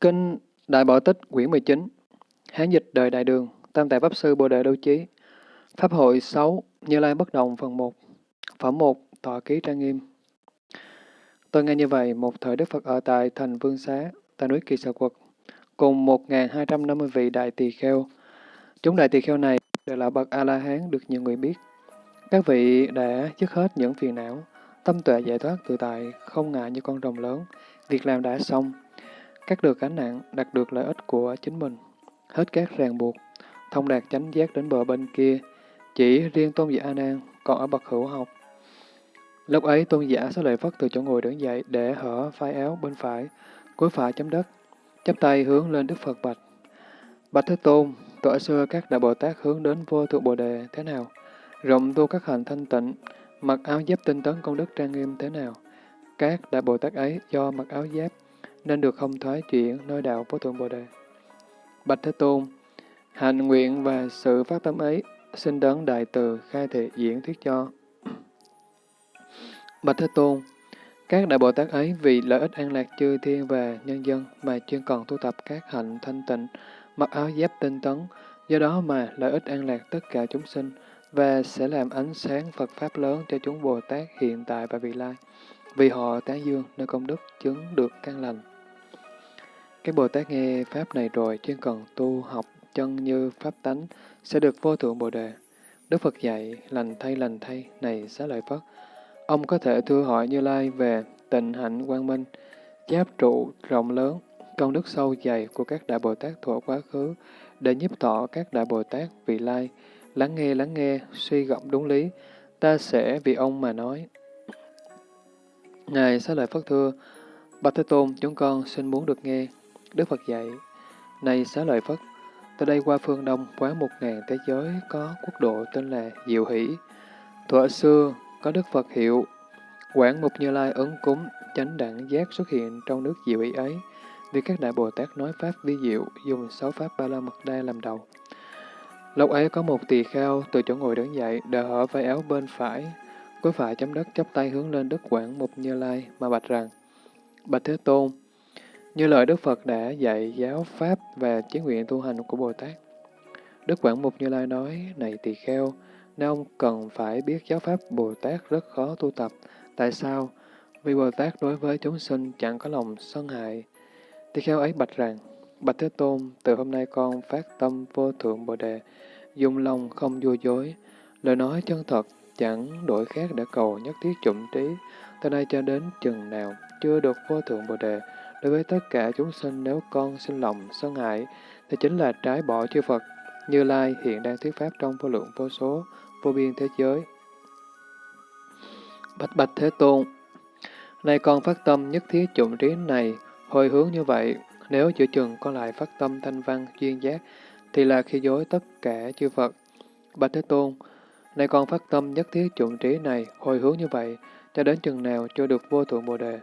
Kinh Đại Bảo Tích quyển 19 Hán dịch đời Đại Đường Tam tài Pháp Sư Bồ Đề Đô Chí. Pháp hội 6 Như Lai Bất Động phần 1 Phẩm 1 Tọa Ký Trang Nghiêm. Tôi nghe như vậy, một thời Đức Phật ở tại thành Vương Xá, tại núi Kỳ Sở Quật, cùng 1.250 vị đại tỳ kheo. Chúng đại tỳ kheo này đều là bậc A-la-hán được nhiều người biết. Các vị đã dứt hết những phiền não, tâm tuệ giải thoát tự tại, không ngại như con rồng lớn, việc làm đã xong, cắt được gánh nặng, đạt được lợi ích của chính mình, hết các ràng buộc, thông đạt chánh giác đến bờ bên kia, chỉ riêng tôn giả A Nan còn ở bậc hữu học. Lúc ấy tôn giả sẽ lợi Phất từ chỗ ngồi đứng dậy để hở phai áo bên phải, cúi phải chấm đất, chắp tay hướng lên Đức Phật bạch. Bạch Thế Tôn, tuổi xưa các đại Bồ Tát hướng đến vô thượng Bồ Đề thế nào? Rộng tu các hành thanh tịnh, mặc áo giáp tinh tấn công đức trang nghiêm thế nào? Các đại Bồ Tát ấy do mặc áo giáp nên được không thoái chuyển nơi đạo vô thượng Bồ Đề. Bạch Thế Tôn, hành nguyện và sự phát tâm ấy xin đấng đại từ khai thị diễn thuyết cho. Bạch Thế Tôn, các đại Bồ Tát ấy vì lợi ích an lạc chư thiên và nhân dân mà chuyên cần tu tập các hạnh thanh tịnh, mặc áo giáp tinh tấn, do đó mà lợi ích an lạc tất cả chúng sinh và sẽ làm ánh sáng Phật Pháp lớn cho chúng Bồ Tát hiện tại và vị lai, vì họ tán dương nơi công đức chứng được căn lành. Các Bồ Tát nghe Pháp này rồi chuyên cần tu học chân như Pháp tánh sẽ được vô thượng Bồ Đề. Đức Phật dạy, lành thay lành thay, này xá lợi Phất. Ông có thể thưa hỏi Như Lai về tịnh hạnh quang minh, giáp trụ rộng lớn, công đức sâu dày của các Đại Bồ Tát thuở quá khứ, để nhiếp tỏ các Đại Bồ Tát vị lai, lắng nghe lắng nghe, suy gọng đúng lý, ta sẽ vì ông mà nói. Ngài xá lợi Phất thưa, Bạch Thế Tôn, chúng con xin muốn được nghe. Đức Phật dạy, Này xá lợi Phất, từ đây qua phương Đông quá một ngàn thế giới có quốc độ tên là Diệu Hỷ. Thuở xưa, có Đức Phật hiệu, Quảng Mục Như Lai ấn cúng, chánh đẳng giác xuất hiện trong nước Diệu Hỷ ấy, vì các đại Bồ Tát nói Pháp vi diệu, dùng sáu Pháp Ba La Mật Đa làm đầu. Lúc ấy có một tỳ kheo từ chỗ ngồi đứng dậy, đờ hở vai áo bên phải, cuối phải chấm đất chắp tay hướng lên Đức Quảng Mục Như Lai mà bạch rằng, Bạch Thế Tôn, như lời Đức Phật đã dạy giáo Pháp và chí nguyện tu hành của Bồ Tát. Đức Quảng Mục Như Lai nói, này tỳ kheo, nếu ông cần phải biết giáo Pháp Bồ Tát rất khó tu tập. Tại sao? Vì Bồ Tát đối với chúng sinh chẳng có lòng sân hại. Tỳ kheo ấy bạch rằng, Bạch Thế Tôn, từ hôm nay con phát tâm vô thượng Bồ Đề, dùng lòng không vô dối, lời nói chân thật, chẳng đổi khác để cầu nhất thiết chủng trí, từ nay cho đến chừng nào chưa được vô thượng Bồ Đề, Đối với tất cả chúng sinh nếu con sinh lòng sân hại, thì chính là trái bỏ chư Phật. Như Lai hiện đang thuyết pháp trong vô lượng vô số, vô biên thế giới. Bạch Bạch Thế Tôn nay con phát tâm nhất thiết chủng trí này, hồi hướng như vậy, nếu chữa chừng con lại phát tâm thanh văn chuyên giác, thì là khi dối tất cả chư Phật. Bạch Thế Tôn nay con phát tâm nhất thiết chủng trí này, hồi hướng như vậy, cho đến chừng nào chưa được vô thượng Bồ Đề.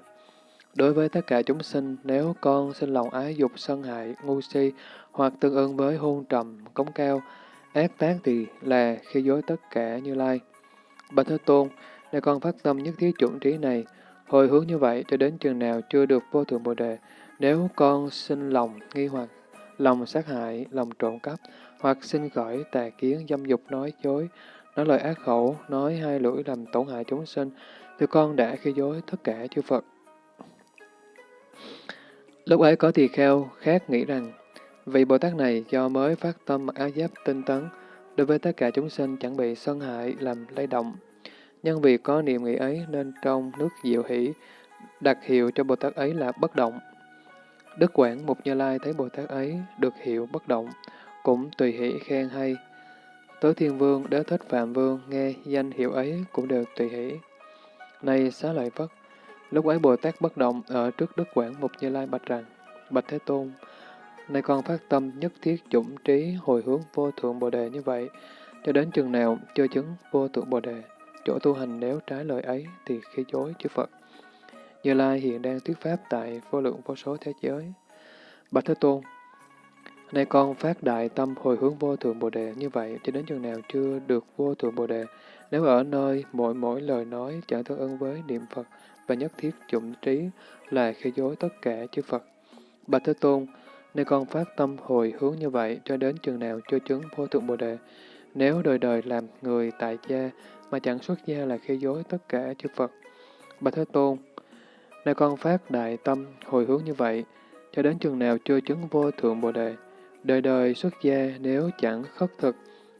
Đối với tất cả chúng sinh, nếu con sinh lòng ái dục sân hại, ngu si, hoặc tương ưng với hôn trầm, cống cao, ác tác thì là khi dối tất cả như lai. Bạch Thế Tôn, để con phát tâm nhất thiết chuẩn trí này, hồi hướng như vậy cho đến chừng nào chưa được vô thượng Bồ Đề, nếu con sinh lòng nghi hoặc, lòng sát hại, lòng trộm cắp, hoặc sinh khởi tà kiến, dâm dục nói dối, nói lời ác khẩu, nói hai lưỡi làm tổn hại chúng sinh, thì con đã khi dối tất cả chư Phật. Lúc ấy có tỳ kheo khác nghĩ rằng, vị Bồ Tát này do mới phát tâm mặc áo giáp tinh tấn, đối với tất cả chúng sinh chẳng bị sân hại làm lay động. Nhân vì có niệm nghĩ ấy nên trong nước diệu hỷ, đặt hiệu cho Bồ Tát ấy là bất động. Đức Quảng Mục Như Lai thấy Bồ Tát ấy được hiệu bất động, cũng tùy hỷ khen hay. Tứ Thiên Vương, Đế Thích Phạm Vương nghe danh hiệu ấy cũng đều tùy hỷ. Này xá lợi Phất, Lúc ấy Bồ Tát bất động ở trước Đức Quảng Mục Như Lai bạch rằng, Bạch Thế Tôn, nay con phát tâm nhất thiết chủng trí hồi hướng vô thượng Bồ Đề như vậy, cho đến chừng nào chưa chứng vô thượng Bồ Đề, chỗ tu hành nếu trái lời ấy thì khi chối chư Phật. Như Lai hiện đang thuyết pháp tại vô lượng vô số thế giới. Bạch Thế Tôn, nay con phát đại tâm hồi hướng vô thượng Bồ Đề như vậy cho đến chừng nào chưa được vô thượng Bồ Đề, nếu ở nơi mỗi mỗi lời nói chẳng tương ứng với niệm Phật, và nhất thiết chủng trí là khi dối tất cả chư Phật. Bạch Thế Tôn, nên con phát tâm hồi hướng như vậy cho đến chừng nào chưa chứng vô thượng Bồ Đề, nếu đời đời làm người tại gia mà chẳng xuất gia là khi dối tất cả chư Phật. Bạch Thế Tôn, nên con phát đại tâm hồi hướng như vậy, cho đến chừng nào chưa chứng vô thượng Bồ Đề, đời đời xuất gia nếu chẳng khất thực,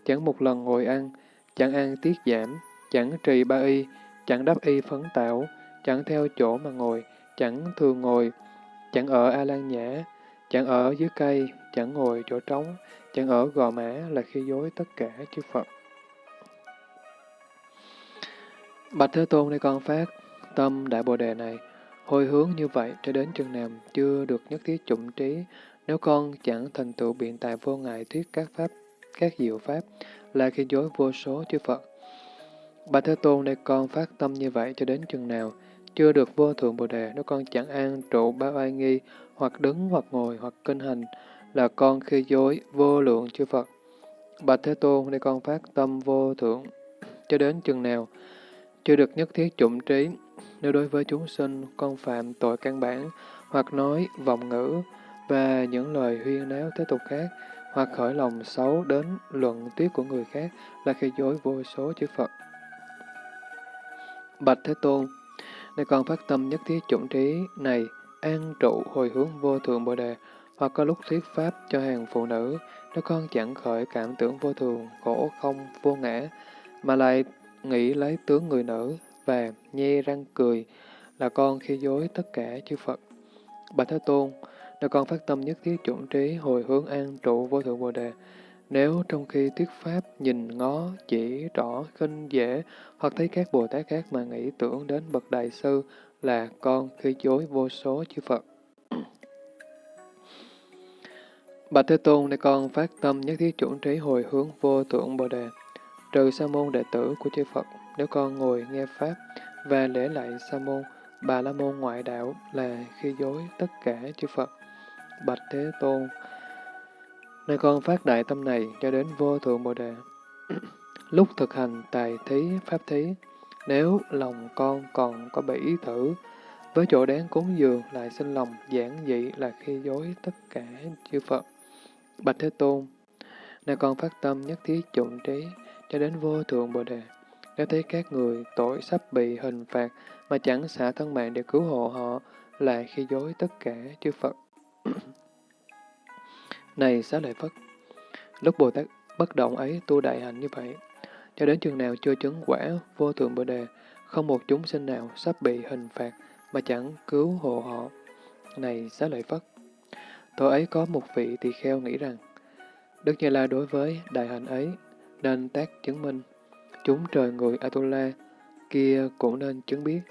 chẳng một lần ngồi ăn, chẳng ăn tiết giảm, chẳng trì ba y, chẳng đắp y phấn tạo chẳng theo chỗ mà ngồi, chẳng thường ngồi, chẳng ở A Lan Nhã, chẳng ở dưới cây, chẳng ngồi chỗ trống, chẳng ở gò mã là khi dối tất cả chư Phật. Bạch Thế Tôn đây con phát tâm Đại Bồ Đề này, hồi hướng như vậy cho đến chừng nào chưa được nhất thiết chủng trí, nếu con chẳng thành tựu biện tài vô ngại thuyết các pháp, các diệu pháp, là khi dối vô số chư Phật. Bạch Thế Tôn đây con phát tâm như vậy cho đến chừng nào, chưa được vô thượng Bồ Đề, nếu con chẳng an trụ ba oai nghi, hoặc đứng hoặc ngồi hoặc kinh hành, là con khi dối vô lượng chư Phật. Bạch Thế Tôn, để con phát tâm vô thượng, cho đến chừng nào, chưa được nhất thiết chủng trí, nếu đối với chúng sinh con phạm tội căn bản, hoặc nói vọng ngữ, và những lời huyên náo thế tục khác, hoặc khởi lòng xấu đến luận tuyết của người khác, là khi dối vô số chư Phật. Bạch Thế Tôn, nên con phát tâm nhất thiết chủng trí này, an trụ hồi hướng vô thường Bồ Đề, hoặc có lúc thuyết pháp cho hàng phụ nữ, nếu con chẳng khởi cảm tưởng vô thường, khổ không, vô ngã, mà lại nghĩ lấy tướng người nữ và nhe răng cười, là con khi dối tất cả chư Phật. Bạch Thế Tôn, nếu con phát tâm nhất thiết chuẩn trí hồi hướng an trụ vô thượng Bồ Đề, nếu trong khi thuyết pháp nhìn ngó, chỉ rõ, khinh dễ, hoặc thấy các Bồ Tát khác mà nghĩ tưởng đến bậc đại sư là con khi dối vô số chư Phật. Bạch Thế Tôn, để con phát tâm nhất thiết chuẩn trí hồi hướng vô tượng Bồ Đề, trừ sa môn đệ tử của chư Phật, nếu con ngồi nghe Pháp và lễ lại sa môn, bà la môn ngoại đạo là khi dối tất cả chư Phật. Bạch Thế Tôn, Nơi con phát đại tâm này cho đến vô thượng Bồ Đề. Lúc thực hành tài thí, pháp thí, nếu lòng con còn có bảy ý thử, với chỗ đáng cúng dường lại sinh lòng giản dị là khi dối tất cả chư Phật. Bạch Thế Tôn, nơi con phát tâm nhất thiết chủng trí cho đến vô thượng Bồ Đề. Nếu thấy các người tội sắp bị hình phạt mà chẳng xả thân mạng để cứu hộ họ, là khi dối tất cả chư Phật. Này xá lợi Phất, lúc Bồ Tát bất động ấy tu đại hạnh như vậy, cho đến chừng nào chưa chứng quả vô thượng Bồ Đề, không một chúng sinh nào sắp bị hình phạt mà chẳng cứu hộ họ. Này xá lợi Phất, tôi ấy có một vị tỳ kheo nghĩ rằng, Đức Như La đối với đại hạnh ấy nên tác chứng minh, chúng trời người Atula kia cũng nên chứng biết.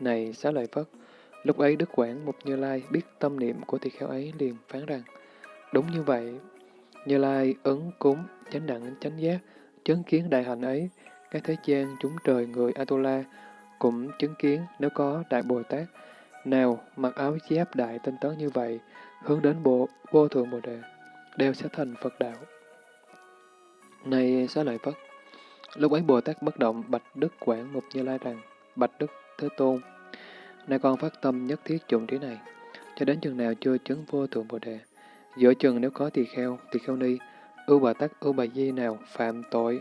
Này xá lợi Phất, lúc ấy Đức Quảng Mục Như Lai biết tâm niệm của tỳ kheo ấy liền phán rằng, Đúng như vậy, Như Lai ứng cúng, chánh đẳng, chánh giác, chứng kiến đại hạnh ấy, các thế gian chúng trời người Atula cũng chứng kiến nếu có Đại Bồ Tát nào mặc áo giáp đại tinh tấn như vậy, hướng đến bộ vô thượng Bồ Đề, đều sẽ thành Phật đạo. Này xá lợi Phất, lúc ấy Bồ Tát bất động bạch Đức Quảng Mục Như Lai rằng, bạch Đức Thế Tôn, nay con phát tâm nhất thiết dụng trí này, cho đến chừng nào chưa chứng vô thượng Bồ Đề, Giữa chừng nếu có tỳ kheo, tỳ kheo ni, ưu bà tắc, ưu bà di nào phạm tội,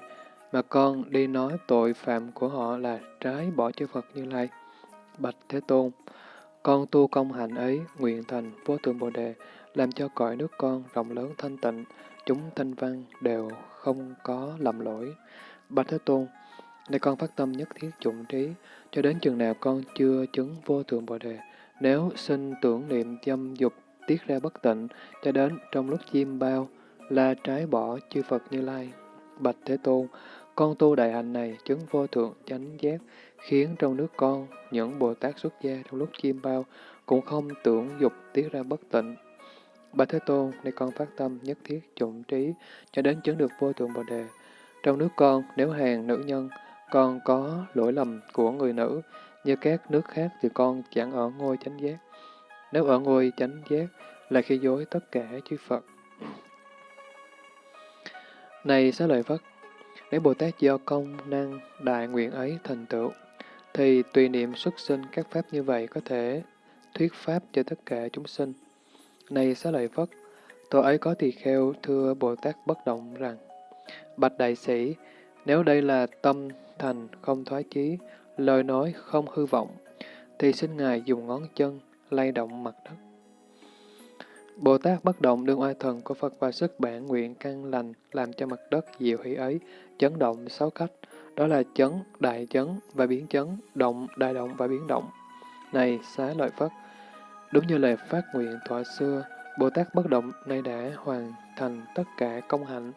mà con đi nói tội phạm của họ là trái bỏ chư Phật Như Lai. Bạch Thế Tôn, con tu công hạnh ấy, nguyện thành vô thượng Bồ Đề, làm cho cõi nước con rộng lớn thanh tịnh, chúng thanh văn đều không có lầm lỗi. Bạch Thế Tôn, nay con phát tâm nhất thiết chủng trí, cho đến chừng nào con chưa chứng vô thượng Bồ Đề, nếu sinh tưởng niệm dâm dục tiết ra bất tịnh, cho đến trong lúc chiêm bao, là trái bỏ chư Phật Như Lai. Bạch Thế Tôn, con tu đại hạnh này chứng vô thượng chánh giác, khiến trong nước con, những Bồ Tát xuất gia trong lúc chiêm bao, cũng không tưởng dục tiết ra bất tịnh. Bạch Thế Tôn, nay con phát tâm nhất thiết trụng trí, cho đến chứng được vô thượng Bồ Đề. Trong nước con, nếu hàng nữ nhân, con có lỗi lầm của người nữ, như các nước khác thì con chẳng ở ngôi chánh giác. Nếu ở ngôi chánh giác là khi dối tất cả chư Phật. Này xá lợi Phất, nếu Bồ Tát do công năng đại nguyện ấy thành tựu, thì tùy niệm xuất sinh các pháp như vậy có thể thuyết pháp cho tất cả chúng sinh. Này xá lợi Phất, tôi ấy có tỳ kheo thưa Bồ Tát bất động rằng, Bạch Đại Sĩ, nếu đây là tâm thành không thoái chí, lời nói không hư vọng, thì xin Ngài dùng ngón chân lay động mặt đất. Bồ Tát bất động đương oai thần của Phật và sức bản nguyện căn lành làm cho mặt đất diệu hỷ ấy chấn động sáu cách, đó là chấn, đại chấn và biến chấn, động, đại động và biến động. Này xá lợi Phất, đúng như lời phát nguyện thọ xưa, Bồ Tát bất động nay đã hoàn thành tất cả công hạnh.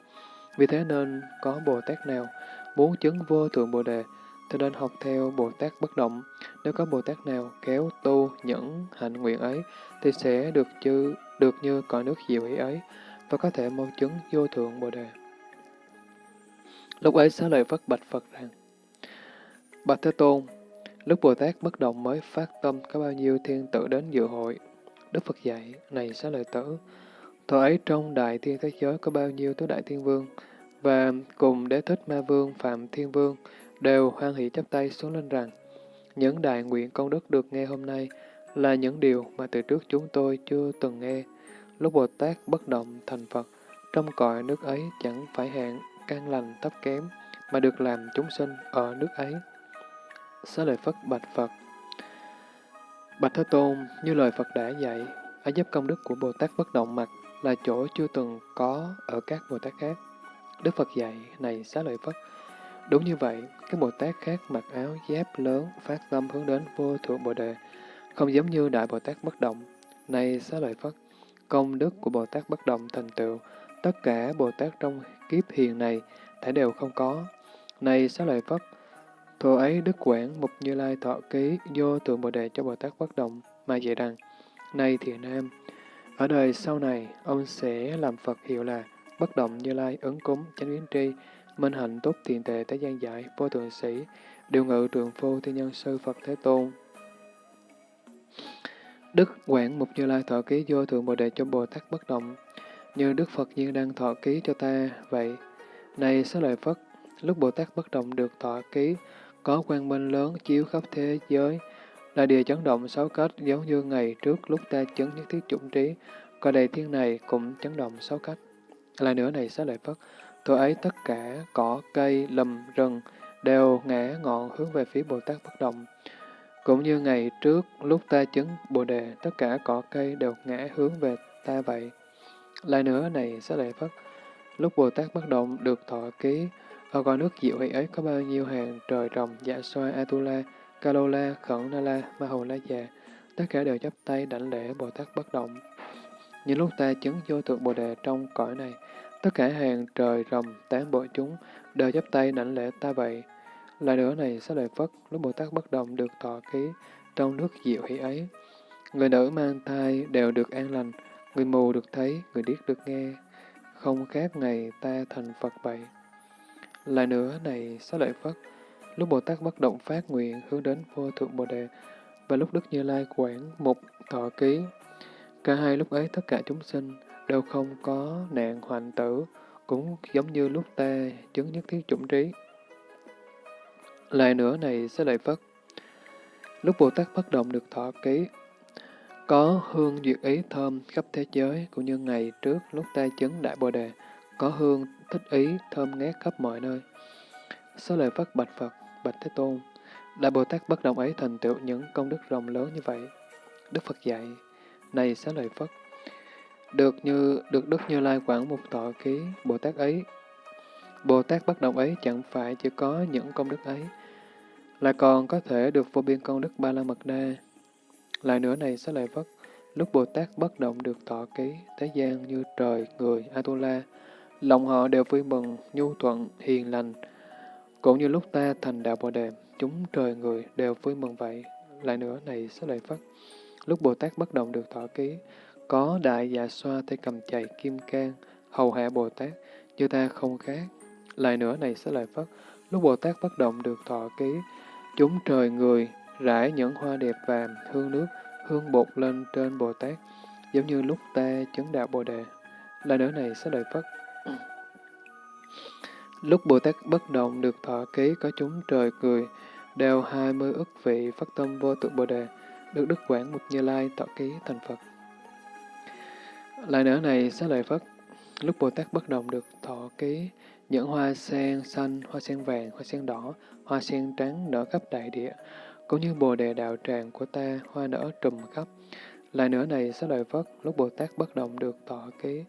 Vì thế nên có Bồ Tát nào muốn chứng vô thượng Bồ Đề, thì nên học theo Bồ Tát bất động. Nếu có Bồ Tát nào kéo tu những hạnh nguyện ấy, thì sẽ được chư được như cõi nước diệu hỷ ấy, và có thể mau chứng vô thượng Bồ Đề. Lúc ấy xá lợi Phất bạch Phật rằng, Bạch Thế Tôn, lúc Bồ Tát bất động mới phát tâm có bao nhiêu thiên tử đến dự hội. Đức Phật dạy, này xá lợi tử, thời ấy trong đại thiên thế giới có bao nhiêu tứ đại thiên vương, và cùng đế thích ma vương Phạm Thiên Vương đều hoan hỷ chắp tay xuống lên rằng, những đại nguyện công đức được nghe hôm nay là những điều mà từ trước chúng tôi chưa từng nghe. Lúc Bồ Tát bất động thành Phật, trong cõi nước ấy chẳng phải hạng can lành thấp kém, mà được làm chúng sinh ở nước ấy. Xá lợi Phất bạch Phật Bạch Thế Tôn, như lời Phật đã dạy, ấy giúp công đức của Bồ Tát bất động mặt là chỗ chưa từng có ở các Bồ Tát khác. Đức Phật dạy, này xá lợi Phất, đúng như vậy, các Bồ Tát khác mặc áo giáp lớn, phát tâm hướng đến vô thượng Bồ Đề, không giống như Đại Bồ Tát bất động. Này xá lợi Phất, công đức của Bồ Tát bất động thành tựu, tất cả Bồ Tát trong kiếp hiền này thể đều không có. Này xá lợi Phất, Thù ấy Đức Quảng Mục Như Lai thọ ký vô tượng Bồ Đề cho Bồ Tát bất động mà dạy rằng, Này thiện nam, ở đời sau này, ông sẽ làm Phật hiệu là bất động Như Lai ứng cúng chánh biến tri, minh hạnh tốt tiền tệ tế gian giải, vô thượng sĩ, điều ngự trường phu thiên nhân sư Phật Thế Tôn. Đức Quảng Mục Như Lai thọ ký vô thượng Bồ Đề cho Bồ Tát bất động, như Đức Phật nhiên đang thọ ký cho ta vậy. Này xá lợi Phất, lúc Bồ Tát bất động được thọ ký, có quang minh lớn chiếu khắp thế giới, là địa chấn động sáu cách giống như ngày trước lúc ta chứng nhất thiết chủng trí, coi đầy thiên này cũng chấn động sáu cách. Lại nữa này xá lợi Phất, tôi ấy tất cả cỏ, cây, lầm, rừng đều ngã ngọn hướng về phía Bồ Tát bất động. Cũng như ngày trước lúc ta chứng Bồ Đề, tất cả cỏ cây đều ngã hướng về ta vậy. Lại nữa này sẽ lại Phất, lúc Bồ Tát bất động được thọ ký, ở con nước diệu hỷ ấy có bao nhiêu hàng trời rồng, dạ xoa, Atula, Kalola, Khẩn nala Ma Hầu La Già, tất cả đều chấp tay đảnh lễ Bồ Tát bất động. Những lúc ta chứng vô thượng Bồ Đề trong cõi này, tất cả hàng trời rồng, tán bộ chúng đều chấp tay nảnh lễ ta vậy. Lại nữa này, sẽ lợi Phất, lúc Bồ Tát bất động được thọ ký trong nước diệu hỷ ấy. Người nữ mang thai đều được an lành, người mù được thấy, người điếc được nghe, không khác ngày ta thành Phật vậy. Lại nữa này, sẽ lợi Phất, lúc Bồ Tát bất động phát nguyện hướng đến vô thượng Bồ Đề, và lúc Đức Như Lai quản một thọ ký, cả hai lúc ấy tất cả chúng sinh đều không có nạn hoạn tử, cũng giống như lúc ta chứng nhất thiết chủng trí. Lại nữa này, sẽ lợi Phất, lúc Bồ Tát bất động được thọ ký, có hương duyệt ý thơm khắp thế giới, cũng như ngày trước lúc ta chứng Đại Bồ Đề, có hương thích ý, thơm ngát khắp mọi nơi. Số lời Phất bạch Phật, bạch Thế Tôn, Đại Bồ Tát bất động ấy thành tựu những công đức rộng lớn như vậy. Đức Phật dạy, này xá lời Phất, được như được Đức Như Lai quản một tọa ký Bồ Tát ấy. Bồ Tát bất động ấy chẳng phải chỉ có những công đức ấy, là còn có thể được vô biên công đức Ba La Mật Đa. Lại nữa này sẽ lại Phất, lúc Bồ Tát bất động được tọa ký, thế gian như trời, người, Atula, Lòng họ đều vui mừng, nhu thuận, hiền lành. Cũng như lúc ta thành đạo Bồ Đề, chúng trời người đều vui mừng vậy. Lại nữa này sẽ lại Phất. Lúc Bồ Tát bất động được tọa ký, có đại dạ xoa tay cầm chày kim cang, hầu hạ Bồ Tát, như ta không khác. Lại nữa này sẽ lợi Phất. Lúc Bồ Tát bất động được thọ ký, chúng trời người rải những hoa đẹp vàng, hương nước, hương bột lên trên Bồ Tát, giống như lúc ta chứng đạo Bồ Đề. Lại nữa này sẽ lợi Phất. Lúc Bồ Tát bất động được thọ ký có chúng trời cười, đều hai mươi ức vị phát tâm vô tượng Bồ Đề, được Đức Quảng Mục Như Lai tọa ký thành Phật. Lại nữa này, xá lợi Phất, lúc Bồ Tát bất động được thọ ký, những hoa sen xanh, hoa sen vàng, hoa sen đỏ, hoa sen trắng nở khắp đại địa, cũng như bồ đề đạo tràng của ta, hoa nở trùm khắp. Lại nữa này, xá lợi Phất, lúc Bồ Tát bất động được thọ ký,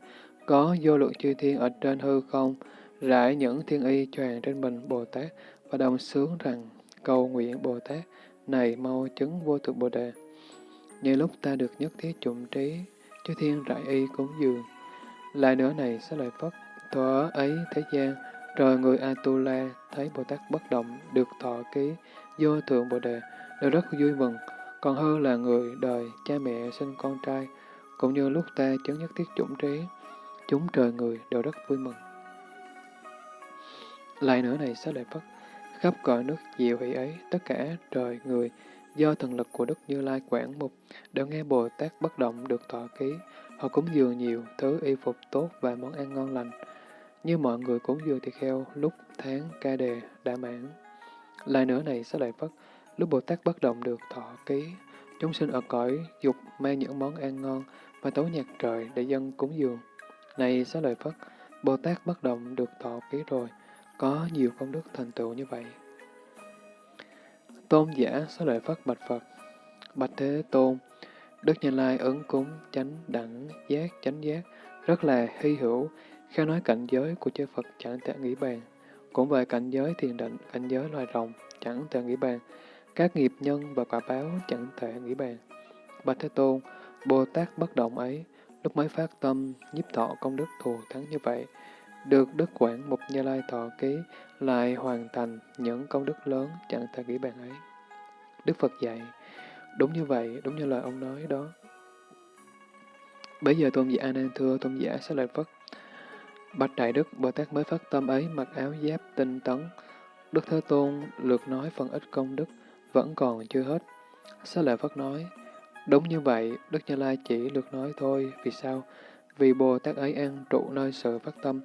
có vô lượng chư thiên ở trên hư không, rải những thiên y choàng trên mình Bồ Tát và đồng sướng rằng cầu nguyện Bồ Tát này mau chứng vô thượng Bồ Đề. Như lúc ta được nhất thiết chủng trí, chư thiên rải y cúng dường. Lại nữa này sẽ lợi Phất, thọ ấy thế gian, rồi người Atula thấy Bồ Tát bất động, được thọ ký, vô thượng Bồ Đề, đều rất vui mừng, còn hơn là người đời, cha mẹ sinh con trai, cũng như lúc ta chứng nhất thiết chủng trí, chúng trời người đều rất vui mừng. Lại nữa này sẽ lợi Phất, khắp cõi nước diệu hỷ ấy, tất cả trời người, do thần lực của Đức Như Lai quản mục, đều nghe Bồ Tát bất động được thọ ký, họ cúng dường nhiều thứ y phục tốt và món ăn ngon lành, như mọi người cúng dường thì kheo lúc tháng ca đề đã mãn. Lại nữa này sẽ lại Phất, lúc Bồ Tát bất động được thọ ký, chúng sinh ở cõi dục mang những món ăn ngon và tấu nhạc trời để dân cúng dường. Này sẽ lợi Phất, Bồ Tát bất động được thọ ký rồi, có nhiều công đức thành tựu như vậy. Tôn giả xá lợi Phất bạch Phật, bạch Thế Tôn, Đức Như Lai ứng cúng chánh đẳng giác chánh giác rất là hy hữu, khi nói cảnh giới của chư Phật chẳng thể nghĩ bàn. Cũng về cảnh giới thiền định, cảnh giới loài rồng chẳng thể nghĩ bàn. Các nghiệp nhân và quả báo chẳng thể nghĩ bàn. Bạch Thế Tôn, Bồ Tát bất động ấy, lúc mới phát tâm, nhiếp thọ công đức thù thắng như vậy, được Đức Quảng Mục Như Lai thọ ký, lại hoàn thành những công đức lớn chẳng thể nghĩ bàn ấy. Đức Phật dạy, đúng như vậy, đúng như lời ông nói đó. Bây giờ tôn giả A Nan thưa tôn giả sẽ lợi Phất. Bạch Đại Đức, Bồ Tát mới phát tâm ấy mặc áo giáp tinh tấn. Đức Thế Tôn lượt nói phần ít công đức, vẫn còn chưa hết. Xá lợi Phất nói, đúng như vậy, Đức Như Lai chỉ lượt nói thôi, vì sao? Vì Bồ Tát ấy an trụ nơi sự phát tâm,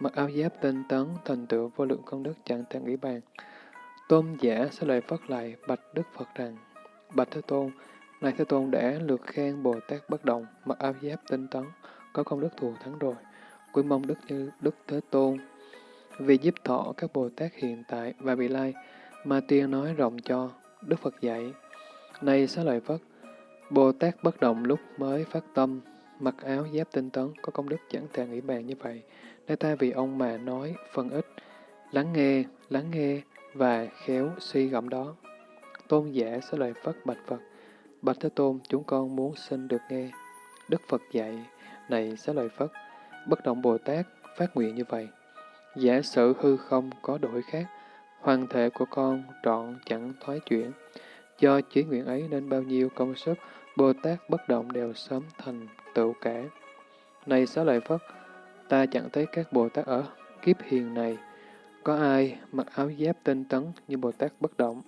mặc áo giáp tinh tấn, thành tựu vô lượng công đức chẳng thể nghĩ bàn. Tôn giả sẽ lời phất lại bạch Đức Phật rằng, Bạch Thế Tôn, này Thế Tôn đã lượt khen Bồ Tát bất động, mặc áo giáp tinh tấn, có công đức thù thắng rồi. Quy mong Đức như Đức Thế Tôn, vì giúp thọ các Bồ Tát hiện tại và vị lai, mà tiên nói rộng cho, Đức Phật dạy. Này xá lợi Phất, Bồ Tát bất động lúc mới phát tâm, mặc áo giáp tinh tấn, có công đức chẳng thể nghĩ bàn như vậy lê ta vì ông mà nói phần ít, lắng nghe, lắng nghe và khéo suy gẫm đó. Tôn giả sẽ lời Phất bạch Phật, bạch Thế Tôn chúng con muốn xin được nghe. Đức Phật dạy, này sẽ lời Phất, bất động Bồ Tát phát nguyện như vậy. Giả sử hư không có đổi khác, hoàng thể của con trọn chẳng thoái chuyển. Do chí nguyện ấy nên bao nhiêu công sức, Bồ Tát bất động đều sớm thành tựu cả. Này xá lợi Phất, ta chẳng thấy các Bồ Tát ở kiếp hiền này, có ai mặc áo giáp tinh tấn như Bồ Tát bất động.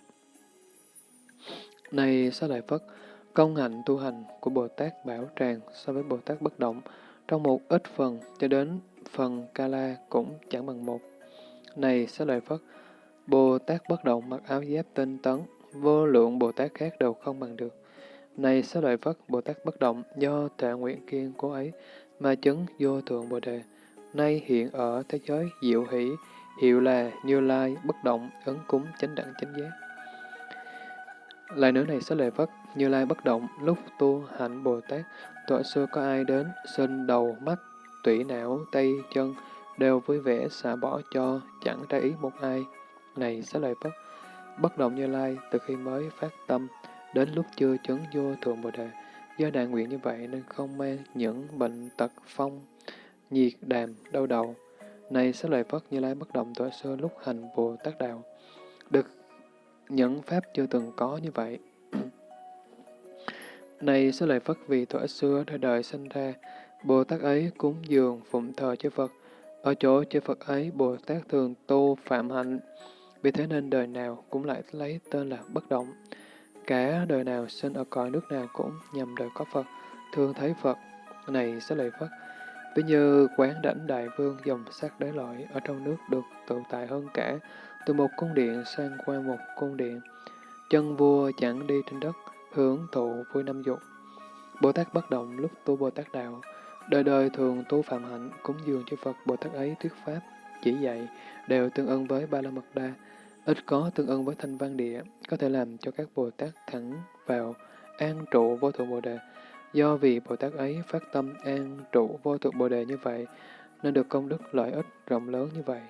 Này Sa lợi Phất, công hạnh tu hành của Bồ Tát bảo tràng so với Bồ Tát bất động, trong một ít phần cho đến phần Kala cũng chẳng bằng một. Này Sa lợi Phất, Bồ Tát bất động mặc áo giáp tinh tấn, vô lượng Bồ Tát khác đều không bằng được. Này Sa lợi Phất, Bồ Tát bất động do tệ nguyện kiên cố ấy ma chứng vô thượng Bồ Đề, nay hiện ở thế giới diệu hỷ, hiệu là Như Lai bất động, ấn cúng chánh đẳng chánh giác. Lại nữa này sẽ lệ Phất, Như Lai bất động, lúc tu hạnh Bồ Tát, tuổi xưa có ai đến, sinh đầu, mắt, tủy não, tay, chân, đều vui vẻ xả bỏ cho, chẳng ra ý một ai. Này sẽ lệ Phất, bất động Như Lai từ khi mới phát tâm, đến lúc chưa chứng vô thượng Bồ Đề, do đại nguyện như vậy nên không mang những bệnh tật phong, nhiệt đàm, đau đầu. Này sẽ lợi Phất Như Lai bất động tuổi xưa lúc hành Bồ Tát Đạo, được những pháp chưa từng có như vậy. Này sẽ lợi Phất vì tuổi xưa đời đời sinh ra, Bồ Tát ấy cúng dường phụng thờ chư Phật. Ở chỗ chư Phật ấy, Bồ Tát thường tu phạm hạnh, vì thế nên đời nào cũng lại lấy tên là bất động. Cả đời nào sinh ở cõi nước nào cũng nhằm đời có Phật, thường thấy Phật. Này sẽ lợi Phật. ví như quán đảnh đại vương dòng sắc đế loại ở trong nước được tự tại hơn cả, từ một cung điện sang qua một cung điện. Chân vua chẳng đi trên đất, hưởng thụ vui năm dục. Bồ Tát bất động lúc tu Bồ Tát đạo, đời đời thường tu phạm hạnh, cúng dường cho Phật Bồ Tát ấy thuyết pháp, chỉ dạy, đều tương ưng với Ba La Mật Đa, ít có tương ưng với thanh văn địa, có thể làm cho các Bồ Tát thẳng vào an trụ vô thượng Bồ Đề. Do vì Bồ Tát ấy phát tâm an trụ vô thượng Bồ Đề như vậy, nên được công đức lợi ích rộng lớn như vậy.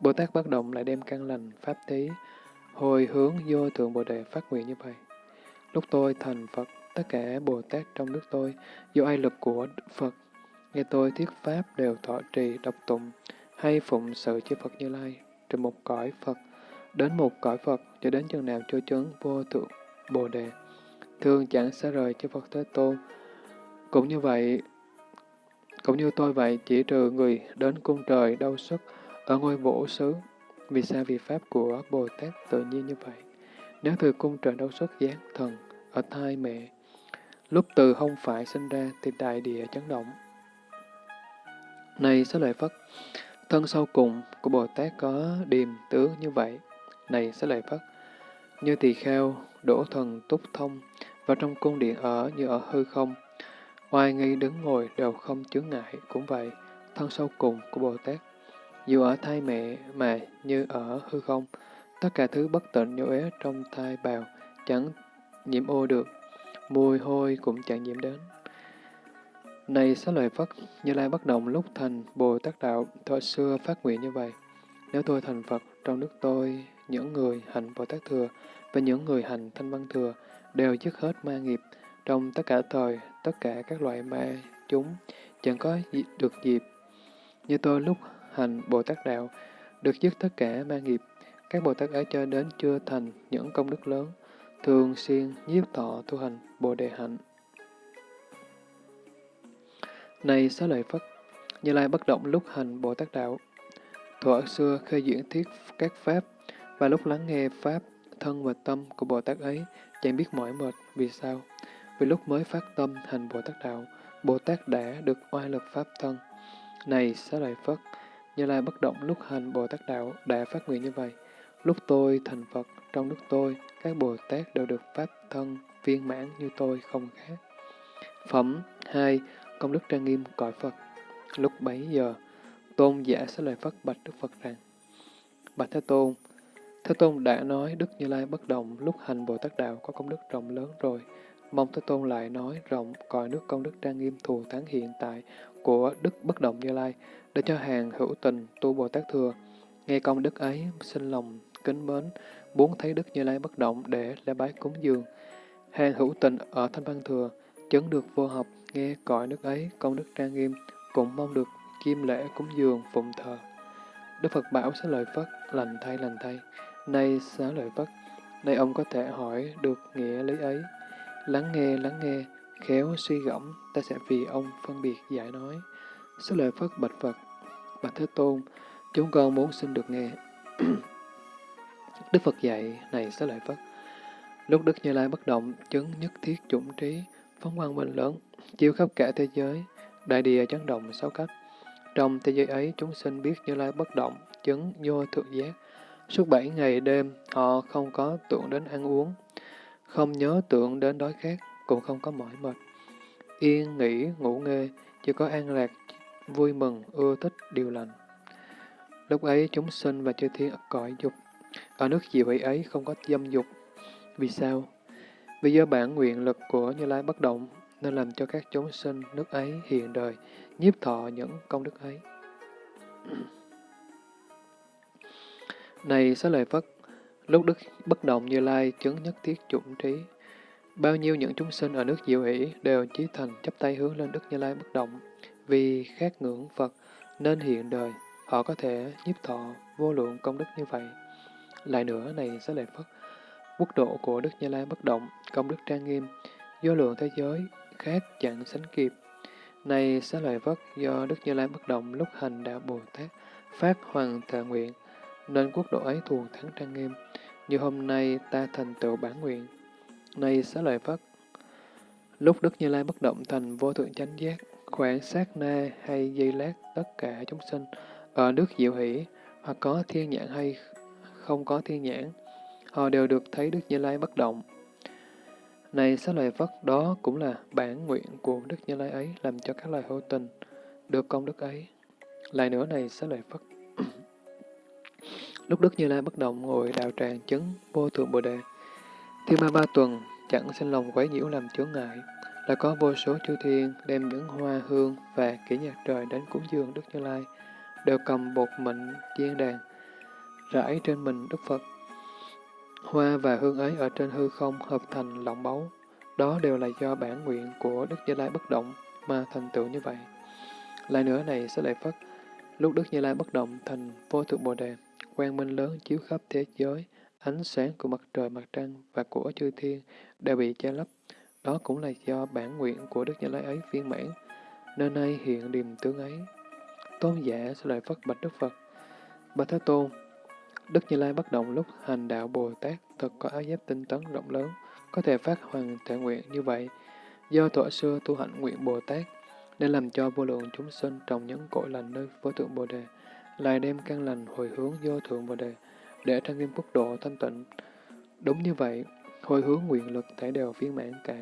Bồ Tát bất động lại đem căn lành, pháp thí, hồi hướng vô thượng Bồ Đề phát nguyện như vậy. Lúc tôi thành Phật, tất cả Bồ Tát trong nước tôi, do ai lực của Phật, nghe tôi thuyết pháp đều thọ trì, độc tụng, hay phụng sự chư Phật Như Lai, trên một cõi Phật, đến một cõi Phật, cho đến chừng nào cho chấn vô thượng Bồ Đề. Thường chẳng xa rời cho Phật Thế Tôn. Cũng như vậy, cũng như tôi vậy, chỉ trừ người đến cung trời đau sức ở ngôi vũ xứ. Vì sao vì Pháp của Bồ Tát tự nhiên như vậy? Nếu từ cung trời đau xuất giáng thần ở thai mẹ, lúc từ không phải sinh ra thì đại địa chấn động. Này xá lợi Phất, thân sau cùng của Bồ Tát có điềm tướng như vậy. Này xá lợi Phất, như tỳ kheo, đổ thần túc thông, vào trong cung điện ở như ở hư không. Oai nghi đứng ngồi đều không chướng ngại, cũng vậy, thân sâu cùng của Bồ Tát. Dù ở thai mẹ mà như ở hư không, tất cả thứ bất tịnh nhô ế trong thai bào chẳng nhiễm ô được, mùi hôi cũng chẳng nhiễm đến. Này xá lợi Phất, Như Lai bất động lúc thành Bồ Tát Đạo, thuở xưa phát nguyện như vậy. Nếu tôi thành Phật, trong nước tôi, những người hành Bồ Tát Thừa và những người hành Thanh Văn Thừa đều dứt hết ma nghiệp. Trong tất cả thời, tất cả các loại ma, chúng chẳng có được dịp. Như tôi lúc hành Bồ Tát Đạo, được dứt tất cả ma nghiệp. Các Bồ Tát ấy cho đến chưa thành những công đức lớn, thường xuyên nhiếp thọ tu hành Bồ Đề Hạnh. Này xá lợi Phất, Như Lai bất động lúc hành Bồ Tát Đạo. Thuở xưa khơi diễn thuyết các Pháp, và lúc lắng nghe Pháp, thân và tâm của Bồ Tát ấy chẳng biết mỏi mệt. Vì sao? Vì lúc mới phát tâm hành Bồ Tát Đạo, Bồ Tát đã được oai lực Pháp thân. Này xá lợi Phất, Như Lai bất động lúc hành Bồ Tát Đạo đã phát nguyện như vậy. Lúc tôi thành Phật, trong lúc tôi, các Bồ Tát đều được Pháp thân viên mãn như tôi không khác. Phẩm 2 công đức trang nghiêm cõi Phật. Lúc bấy giờ, tôn giả sẽ lời Phất bạch Đức Phật rằng, Bạch Thế Tôn, Thế Tôn đã nói Đức Như Lai bất động lúc hành Bồ Tát Đạo có công đức rộng lớn rồi. Mong Thế Tôn lại nói rộng cõi nước công đức trang nghiêm thù thắng hiện tại của Đức bất động Như Lai để cho hàng hữu tình tu Bồ Tát Thừa. Nghe công đức ấy, sinh lòng kính mến, muốn thấy Đức Như Lai bất động để lễ bái cúng dường. Hàng hữu tình ở Thanh Văn Thừa, chấn được vô học, nghe cõi nước ấy, công đức trang nghiêm, cũng mong được chiêm lễ cúng dường phụng thờ. Đức Phật bảo sẽ lợi Phất, lành thay lành thay, nay xá lợi Phất, nay ông có thể hỏi được nghĩa lý ấy. Lắng nghe, lắng nghe, khéo suy gẫm, ta sẽ vì ông phân biệt giải nói. Xá lợi Phất bạch Phật, bạch Thế Tôn, chúng con muốn xin được nghe. Đức Phật dạy, này xá lợi Phất, lúc Đức Như Lai bất động, chứng nhất thiết chủng trí, phóng quang minh lớn, chiếu khắp cả thế giới, đại địa chấn động sáu cách. Trong thế giới ấy, chúng sinh biết Như Lai bất động, chứng vô thượng giác. Suốt bảy ngày đêm, họ không có tưởng đến ăn uống, không nhớ tưởng đến đói khát, cũng không có mỏi mệt. Yên, nghỉ, ngủ nghê, chỉ có an lạc, vui mừng, ưa thích, điều lành. Lúc ấy, chúng sinh và chư thiên cõi dục. Ở nước diệu hỷ ấy không có dâm dục. Vì sao? Vì do bản nguyện lực của Như Lai bất động, nên làm cho các chúng sinh nước ấy hiện đời, nhiếp thọ những công đức ấy. Này xá lợi Phất, lúc Đức bất động Như Lai chứng nhất thiết chủng trí, bao nhiêu những chúng sinh ở nước diệu hỷ đều chí thành chấp tay hướng lên Đức Như Lai bất động, vì khát ngưỡng Phật nên hiện đời, họ có thể nhiếp thọ vô lượng công đức như vậy. Lại nữa này xá lợi Phất, quốc độ của Đức Như Lai bất động, công đức trang nghiêm, do lượng thế giới, khác chẳng sánh kịp. Này xá lợi Phất, do Đức Như Lai bất động lúc hành đạo Bồ Tát, phát hoàng thệ nguyện, nên quốc độ ấy thuần thắng trang nghiêm, như hôm nay ta thành tựu bản nguyện. nay xá lợi Phất, lúc Đức Như Lai bất động thành vô thượng chánh giác, khoảng sát na hay giây lát tất cả chúng sinh, ở nước diệu hỷ, hoặc có thiên nhãn hay không có thiên nhãn, họ đều được thấy Đức Như Lai bất động. Này xá lợi Phất, đó cũng là bản nguyện của Đức Như Lai ấy làm cho các loài hữu tình được công đức ấy. Lại nữa này xá lợi Phất. Lúc Đức Như Lai bất động ngồi đạo tràng chứng vô thượng Bồ Đề, thiên ma ba tuần chẳng sinh lòng quấy nhiễu làm chướng ngại, là có vô số chư thiên đem những hoa hương và kỹ nhạc trời đến cúng dường Đức Như Lai, đều cầm bột mịn chiên đàn, rải trên mình Đức Phật. Hoa và hương ấy ở trên hư không hợp thành lọng báu, đó đều là do bản nguyện của Đức Như Lai bất động mà thành tựu như vậy. Lại nữa này sẽ lại phất, lúc Đức Như Lai bất động thành vô thượng Bồ Đề, quang minh lớn chiếu khắp thế giới, ánh sáng của mặt trời, mặt trăng và của chư thiên đều bị che lấp. Đó cũng là do bản nguyện của Đức Như Lai ấy viên mãn, nên nay hiện điềm tướng ấy. Tôn giả sẽ lại phất bạch Đức Phật. Bạch Thế Tôn, Đức Như Lai bất động lúc hành đạo Bồ Tát thật có áo giáp tinh tấn rộng lớn, có thể phát hoàn thể nguyện như vậy. Do thuở xưa tu hạnh nguyện Bồ Tát, nên làm cho vô lượng chúng sinh trồng những cội lành nơi vô tượng Bồ Đề, lại đem căn lành hồi hướng vô thượng Bồ Đề, để trang nghiêm quốc độ thanh tịnh. Đúng như vậy, hồi hướng nguyện lực thể đều viên mãn cả.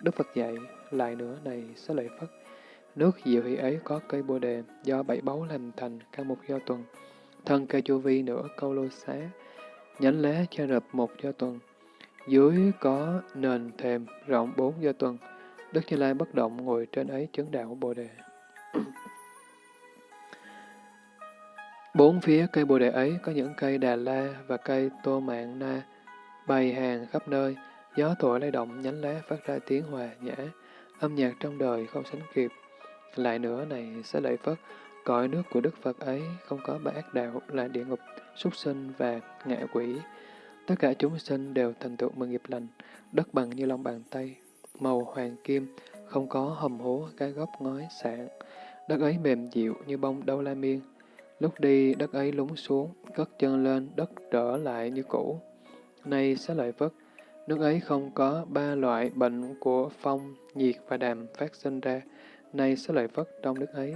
Đức Phật dạy, lại nữa này sẽ lợi Phất, nước diệu hỷ ấy có cây Bồ Đề do bảy báu làm thành căn một do tuần, thân cây chu vi nửa câu lô xá, nhánh lá che rập một do tuần, dưới có nền thềm rộng bốn do tuần, Đức Như Lai bất động ngồi trên ấy chứng đạo Bồ Đề. Bốn phía cây Bồ Đề ấy có những cây Đà La và cây Tô Mạng Na, bày hàng khắp nơi, gió thổi lay động nhánh lá phát ra tiếng hòa nhã, âm nhạc trong đời không sánh kịp. Lại nữa này sẽ lợi Phất, cõi nước của Đức Phật ấy không có ba ác đạo là địa ngục, súc sinh và ngạ quỷ. Tất cả chúng sinh đều thành tựu mừng nghiệp lành, đất bằng như lòng bàn tay, màu hoàng kim, không có hầm hố, cái gốc ngói sạn. Đất ấy mềm dịu như bông đâu la miên. Lúc đi, đất ấy lún xuống, cất chân lên, đất trở lại như cũ. Nay sẽ lợi Phất, nước ấy không có ba loại bệnh của phong, nhiệt và đàm phát sinh ra. Nay sẽ lợi Phất trong nước ấy,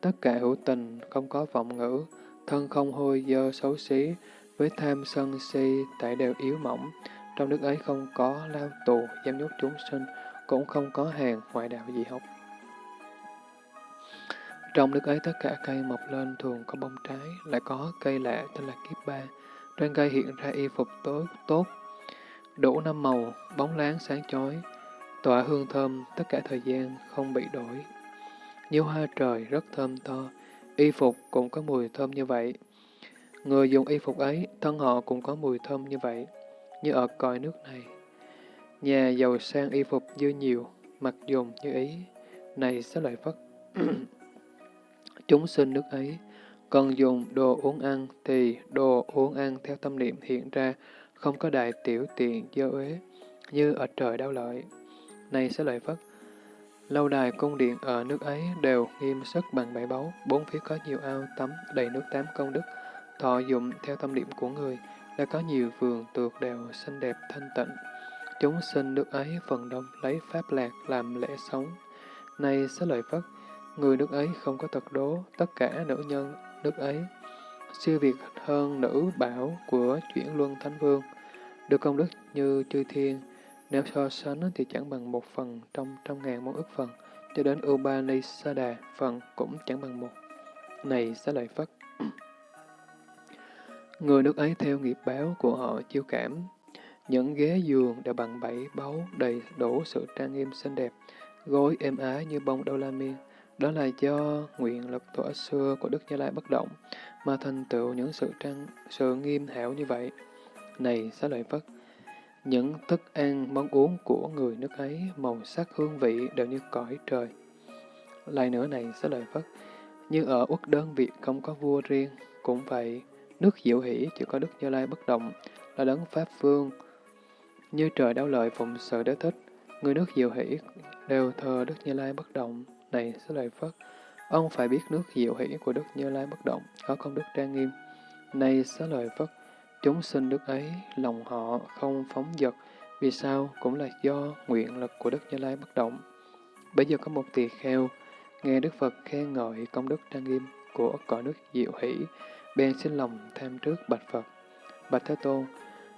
tất cả hữu tình, không có vọng ngữ, thân không hôi dơ xấu xí, với tham sân si tại đều yếu mỏng. Trong nước ấy không có lao tù, giam nhốt chúng sinh, cũng không có hàng ngoại đạo gì học. Trong nước ấy tất cả cây mọc lên thường có bông trái, lại có cây lạ tên là kiếp ba. Trên cây hiện ra y phục tối tốt đủ năm màu, bóng láng sáng chói, tỏa hương thơm tất cả thời gian không bị đổi. Như hoa trời rất thơm to, y phục cũng có mùi thơm như vậy. Người dùng y phục ấy, thân họ cũng có mùi thơm như vậy, như ở cõi nước này. Nhà giàu sang y phục dư nhiều, mặc dùng như ý, này sẽ lợi phất. Chúng sinh nước ấy, cần dùng đồ uống ăn thì đồ uống ăn theo tâm niệm hiện ra, không có đại tiểu tiện dơ uế, như ở trời đau lợi. Này sẽ lợi phất, lâu đài cung điện ở nước ấy đều nghiêm sức bằng bảy báu, bốn phía có nhiều ao tắm đầy nước tám công đức, thọ dụng theo tâm niệm của người, đã có nhiều vườn tược đều xinh đẹp thanh tịnh. Chúng sinh nước ấy phần đông lấy pháp lạc làm lễ sống. Này sẽ lợi Phất, người nước ấy không có tật đố, tất cả nữ nhân nước ấy. Siêu việt hơn nữ bảo của chuyển luân thánh vương, được công đức như chư thiên, nếu so sánh thì chẳng bằng một phần trong trăm ngàn món ức phần, cho đến Upanisada phần cũng chẳng bằng một. Này xá lợi Phất, người nước ấy theo nghiệp báo của họ chiêu cảm, những ghế giường đều bằng bảy báu đầy đủ sự trang nghiêm xinh đẹp, gối êm ái như bông đô la miên. Đó là do nguyện lực tổ xưa của Đức Như Lai bất động, mà thành tựu những sự trang sự nghiêm hảo như vậy. Này xá lợi Phất, những thức ăn, món uống của người nước ấy, màu sắc hương vị đều như cõi trời. Lại nữa này xá lợi Phất, như ở uất đơn Việt không có vua riêng, cũng vậy, nước diệu hỷ chỉ có Đức Như Lai bất động, là đấng Pháp Vương. Như trời đau lợi phụng sự đế thích, người nước diệu hỷ đều thờ Đức Như Lai bất động. Này xá lợi Phất, ông phải biết nước diệu hỷ của Đức Như Lai bất động, có công đức trang nghiêm. Này xá lợi Phất, chúng sinh đức ấy, lòng họ không phóng dật, vì sao? Cũng là do nguyện lực của Đức Như Lai bất động. Bây giờ có một tỳ kheo, nghe Đức Phật khen ngợi công đức trang nghiêm của cõi nước diệu hỷ, bèn xin lòng tham trước bạch Phật. Bạch Thế Tôn,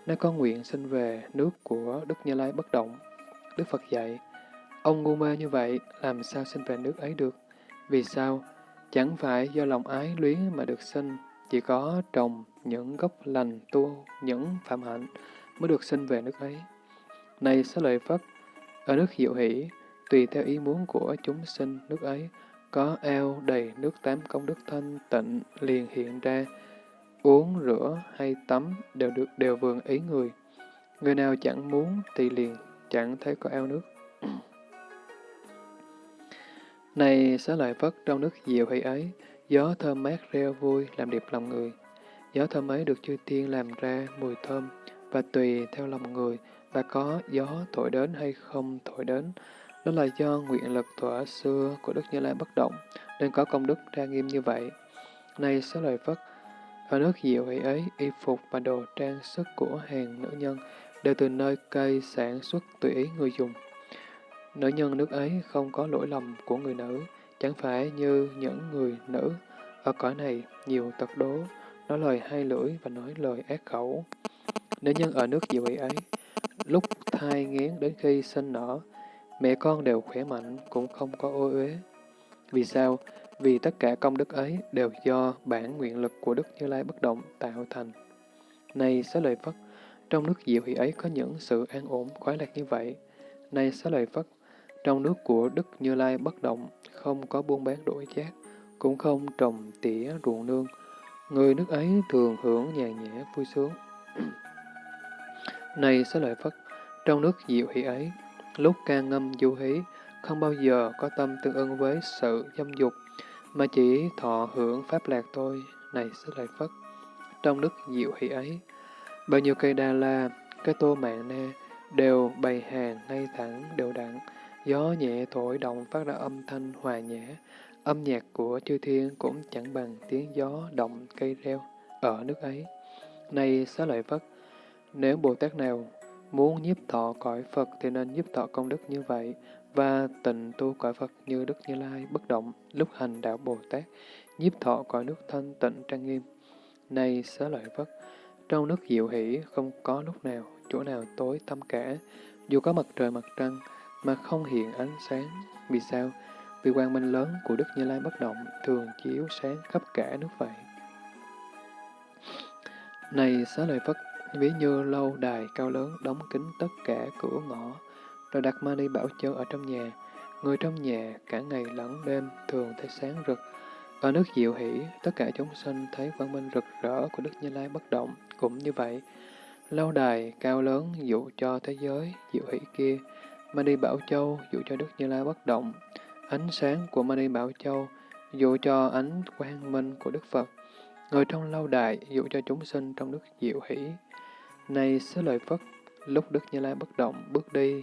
nếu có nguyện sinh về nước của Đức Như Lai bất động, Đức Phật dạy, ông ngu mê như vậy, làm sao sinh về nước ấy được? Vì sao? Chẳng phải do lòng ái luyến mà được sinh, chỉ có trồng những gốc lành tu, những phạm hạnh mới được sinh về nước ấy. Này xá lợi Phất, ở nước Diệu Hỷ, tùy theo ý muốn của chúng sinh nước ấy, có ao đầy nước tám công đức thanh tịnh liền hiện ra, uống, rửa hay tắm đều được đều vườn ý người. Người nào chẳng muốn thì liền chẳng thấy có ao nước. Này xá lợi Phất trong nước diệu hỷ ấy, gió thơm mát reo vui làm đẹp lòng người. Gió thơm ấy được chư tiên làm ra mùi thơm và tùy theo lòng người và có gió thổi đến hay không thổi đến. Đó là do nguyện lực thuở xưa của Đức Như Lai bất động, nên có công đức trang nghiêm như vậy. Này xá lợi Phất, ở nước diệu hỷ ấy, y phục và đồ trang sức của hàng nữ nhân đều từ nơi cây sản xuất tùy ý người dùng. Nữ nhân nước ấy không có lỗi lầm của người nữ, chẳng phải như những người nữ ở cõi này nhiều tật đố, nói lời hai lưỡi và nói lời ác khẩu. Nữ nhân ở nước diệu hỷ ấy, lúc thai nghén đến khi sinh nở, mẹ con đều khỏe mạnh, cũng không có ô uế. Vì sao? Vì tất cả công đức ấy đều do bản nguyện lực của Đức Như Lai bất động tạo thành. Này xá lợi Phất, trong nước diệu hỷ ấy có những sự an ổn, khoái lạc như vậy. Này xá lợi Phất, trong nước của Đức Như Lai bất động, không có buôn bán đổi chát cũng không trồng tỉa ruộng nương. Người nước ấy thường hưởng nhàn nhã vui sướng. Này sẽ lợi Phất, trong nước diệu hỷ ấy, lúc ca ngâm du hí, không bao giờ có tâm tương ưng với sự dâm dục, mà chỉ thọ hưởng pháp lạc thôi. Này sẽ lợi Phất, trong nước diệu hỷ ấy, bao nhiêu cây đa la, cây tô mạng na, đều bày hàng ngay thẳng đều đặn, gió nhẹ thổi động phát ra âm thanh hòa nhã, âm nhạc của chư thiên cũng chẳng bằng tiếng gió động cây reo ở nước ấy. Này xá lợi Phất, nếu Bồ Tát nào muốn nhiếp thọ cõi Phật thì nên nhiếp thọ công đức như vậy, và tịnh tu cõi Phật như Đức Như Lai bất động lúc hành đạo Bồ Tát, nhiếp thọ cõi nước thanh tịnh trang nghiêm. Này xá lợi Phất, trong nước diệu hỷ không có lúc nào, chỗ nào tối tăm cả, dù có mặt trời mặt trăng, mà không hiện ánh sáng. Vì sao? Vì quang minh lớn của Đức Như Lai bất động thường chiếu sáng khắp cả nước vậy. Này xá lợi Phất, ví như lâu đài cao lớn đóng kín tất cả cửa ngõ, rồi đặt mani bảo châu ở trong nhà. Người trong nhà cả ngày lẫn đêm thường thấy sáng rực. Ở nước diệu hỷ, tất cả chúng sinh thấy quang minh rực rỡ của Đức Như Lai bất động, cũng như vậy. Lâu đài cao lớn dụ cho thế giới diệu hỷ kia, Mani Bảo Châu dụ cho Đức Như Lai bất động, ánh sáng của Mani Bảo Châu dụ cho ánh quang minh của Đức Phật, người trong lâu đại dụ cho chúng sinh trong đức diệu hỷ. Này xứ lợi Phất, lúc Đức Như Lai bất động bước đi,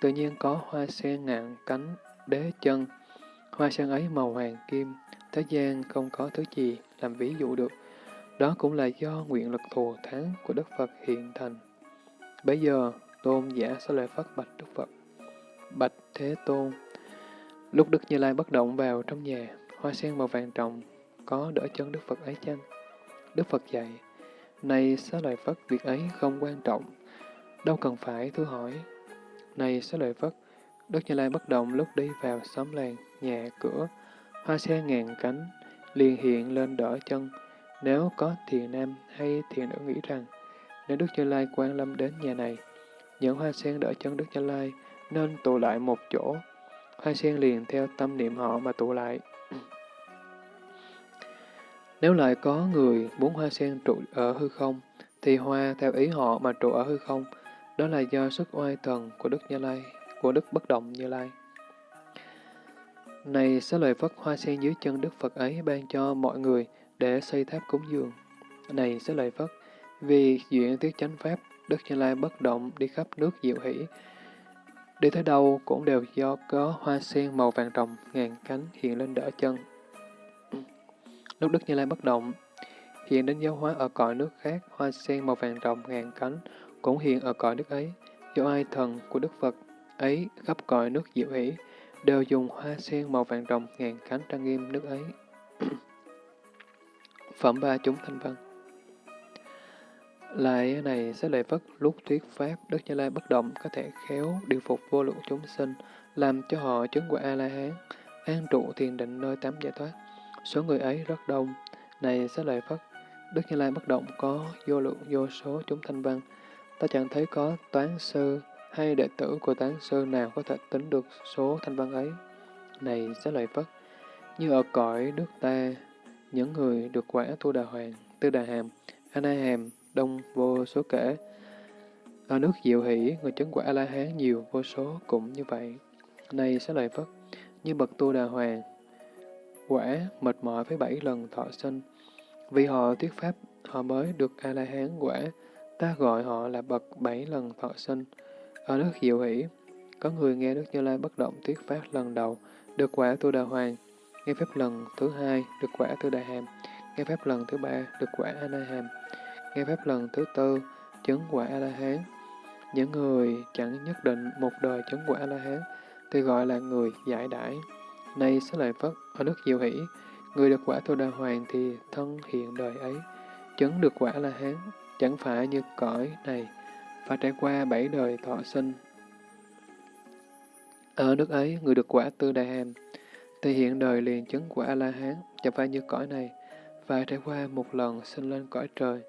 tự nhiên có hoa sen ngạn cánh, đế chân. Hoa sen ấy màu hoàng kim, thế gian không có thứ gì làm ví dụ được. Đó cũng là do nguyện lực thù thắng của Đức Phật hiện thành. Bây giờ, tôn giả sẽ lời phát bạch Đức Phật. Bạch Thế Tôn Lúc Đức Như Lai bất động vào trong nhà, hoa sen màu vàng trọng, có đỡ chân Đức Phật ấy chăng? Đức Phật dạy, này xá lợi Phất, việc ấy không quan trọng, đâu cần phải thưa hỏi. Này xá lợi Phất, Đức Như Lai bất động lúc đi vào xóm làng, nhà, cửa, hoa sen ngàn cánh, liền hiện lên đỡ chân. Nếu có thiền nam hay thiền nữ nghĩ rằng, nếu Đức Như Lai quan lâm đến nhà này, những hoa sen đỡ chân Đức Như Lai nên tụ lại một chỗ. Hoa sen liền theo tâm niệm họ mà tụ lại. Nếu lại có người muốn hoa sen trụ ở hư không, thì hoa theo ý họ mà trụ ở hư không, đó là do sức oai thần của Đức Như Lai, của Đức Bất Động Như Lai. Này xá lời Phất hoa sen dưới chân Đức Phật ấy ban cho mọi người để xây tháp cúng dường. Này xá lời Phất, vì duyện tiết chánh pháp, Đức Như Lai bất động đi khắp nước diệu hỷ, Đi tới đâu cũng đều do có hoa sen màu vàng rồng ngàn cánh hiện lên đỡ chân. Lúc Đức Như Lai bất động, hiện đến giáo hóa ở cõi nước khác, hoa sen màu vàng rồng ngàn cánh cũng hiện ở cõi nước ấy. Do ai thần của Đức Phật ấy khắp cõi nước diệu hỷ, đều dùng hoa sen màu vàng rồng ngàn cánh trang nghiêm nước ấy. Phẩm ba chúng thanh văn lại này sẽ lợi Phất lúc thuyết Pháp, Đức Như Lai bất động có thể khéo điều phục vô lượng chúng sinh, làm cho họ chứng quả A-la-hán, an trụ thiền định nơi tám giải thoát. Số người ấy rất đông. Này sẽ lợi Phất, Đức Như Lai bất động có vô lượng vô số chúng thanh văn. Ta chẳng thấy có toán sư hay đệ tử của toán sư nào có thể tính được số thanh văn ấy. Này sẽ lợi Phất, như ở cõi nước ta, những người được quả tu đà hoàng, tư đà hàm, a na hàm, đông vô số kể. Ở nước diệu hỷ, người chứng quả A-la-hán nhiều vô số cũng như vậy. Này sẽ lợi Phất, như bậc tu đà hoàng, quả mệt mỏi với bảy lần thọ sinh. Vì họ thuyết pháp, họ mới được A-la-hán quả, ta gọi họ là bậc bảy lần thọ sinh. Ở nước diệu hỷ, có người nghe Đức Như Lai bất động thuyết pháp lần đầu, được quả tu đà hoàng, nghe pháp lần thứ hai, được quả tu đà hàm, nghe pháp lần thứ ba, được quả a na hàm, nghe phép lần thứ tư, chứng quả A-la-hán. Những người chẳng nhất định một đời chứng quả A-la-hán thì gọi là người giải đãi. Nay sẽ lợi Phất, ở nước Diệu Hỷ, người được quả Tô Đà Hoàng thì thân hiện đời ấy, chứng được quả A-la-hán, chẳng phải như cõi này, phải trải qua bảy đời thọ sinh. Ở nước ấy, người được quả Tư Đà Hàm, thì hiện đời liền chứng quả A-la-hán, chẳng phải như cõi này, phải trải qua một lần sinh lên cõi trời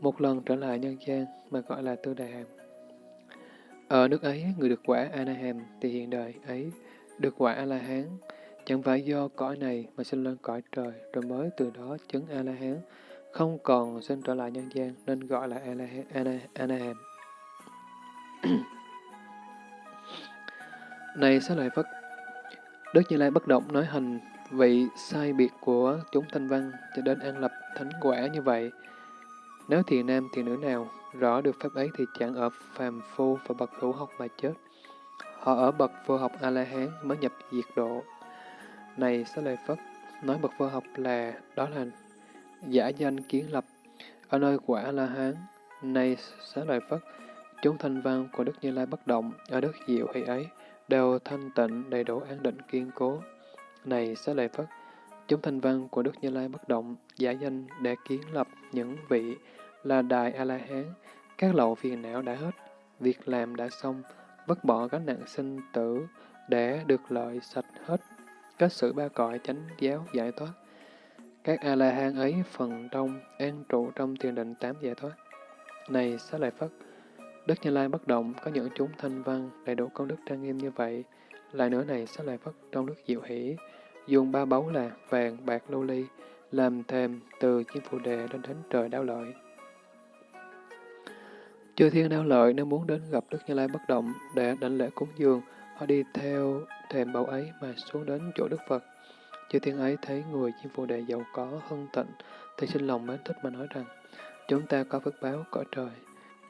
một lần trở lại nhân gian mà gọi là tư đại hàm. Ở nước ấy, người được quả a-la-hàm thì hiện đời ấy được quả A-la-hán, chẳng phải do cõi này mà sinh lên cõi trời, rồi mới từ đó chứng A-la-hán, không còn sinh trở lại nhân gian nên gọi là a-la-hàm này sẽ lại Phật, Đức Như Lai bất động nói hình vị sai biệt của chúng thanh văn cho đến an lập thánh quả như vậy, nếu thiện nam thiện nữ nào rõ được pháp ấy thì chẳng ở phàm phu và bậc hữu học mà chết. Họ ở bậc vô học A-la-hán mới nhập diệt độ. Này Xá Lợi Phất, nói bậc vô học là, đó là giả danh kiến lập, ở nơi quả A-la-hán. Này Xá Lợi Phất, chúng thanh văn của Đức Như Lai bất động, ở đất diệu hay ấy, đều thanh tịnh, đầy đủ an định kiên cố. Này Xá Lợi Phất, chúng thanh văn của Đức Như Lai bất động, giả danh để kiến lập những vị là Đại A-la-hán, các lậu phiền não đã hết, việc làm đã xong, vứt bỏ gánh nặng sinh tử để được lợi sạch hết, kết sự ba cõi chánh giáo giải thoát. Các A-la-hán ấy phần đông an trụ trong thiền định tám giải thoát. Này xá lợi Phất, Đức Như Lai bất động có những chúng thanh văn đầy đủ công đức trang nghiêm như vậy. Lại nữa này xá lợi Phất trong đức diệu hỷ, dùng ba báu là vàng, bạc, lưu ly, làm thềm từ chim phù đề đến thánh trời đáo lợi. Chư thiên đau lợi nếu muốn đến gặp Đức Như Lai bất động để đảnh lễ cúng dường, họ đi theo thềm bầu ấy mà xuống đến chỗ Đức Phật. Chư thiên ấy thấy người chim phù đề giàu có, hân tịnh, thì sinh lòng mến thích mà nói rằng, chúng ta có phước báo cõi trời.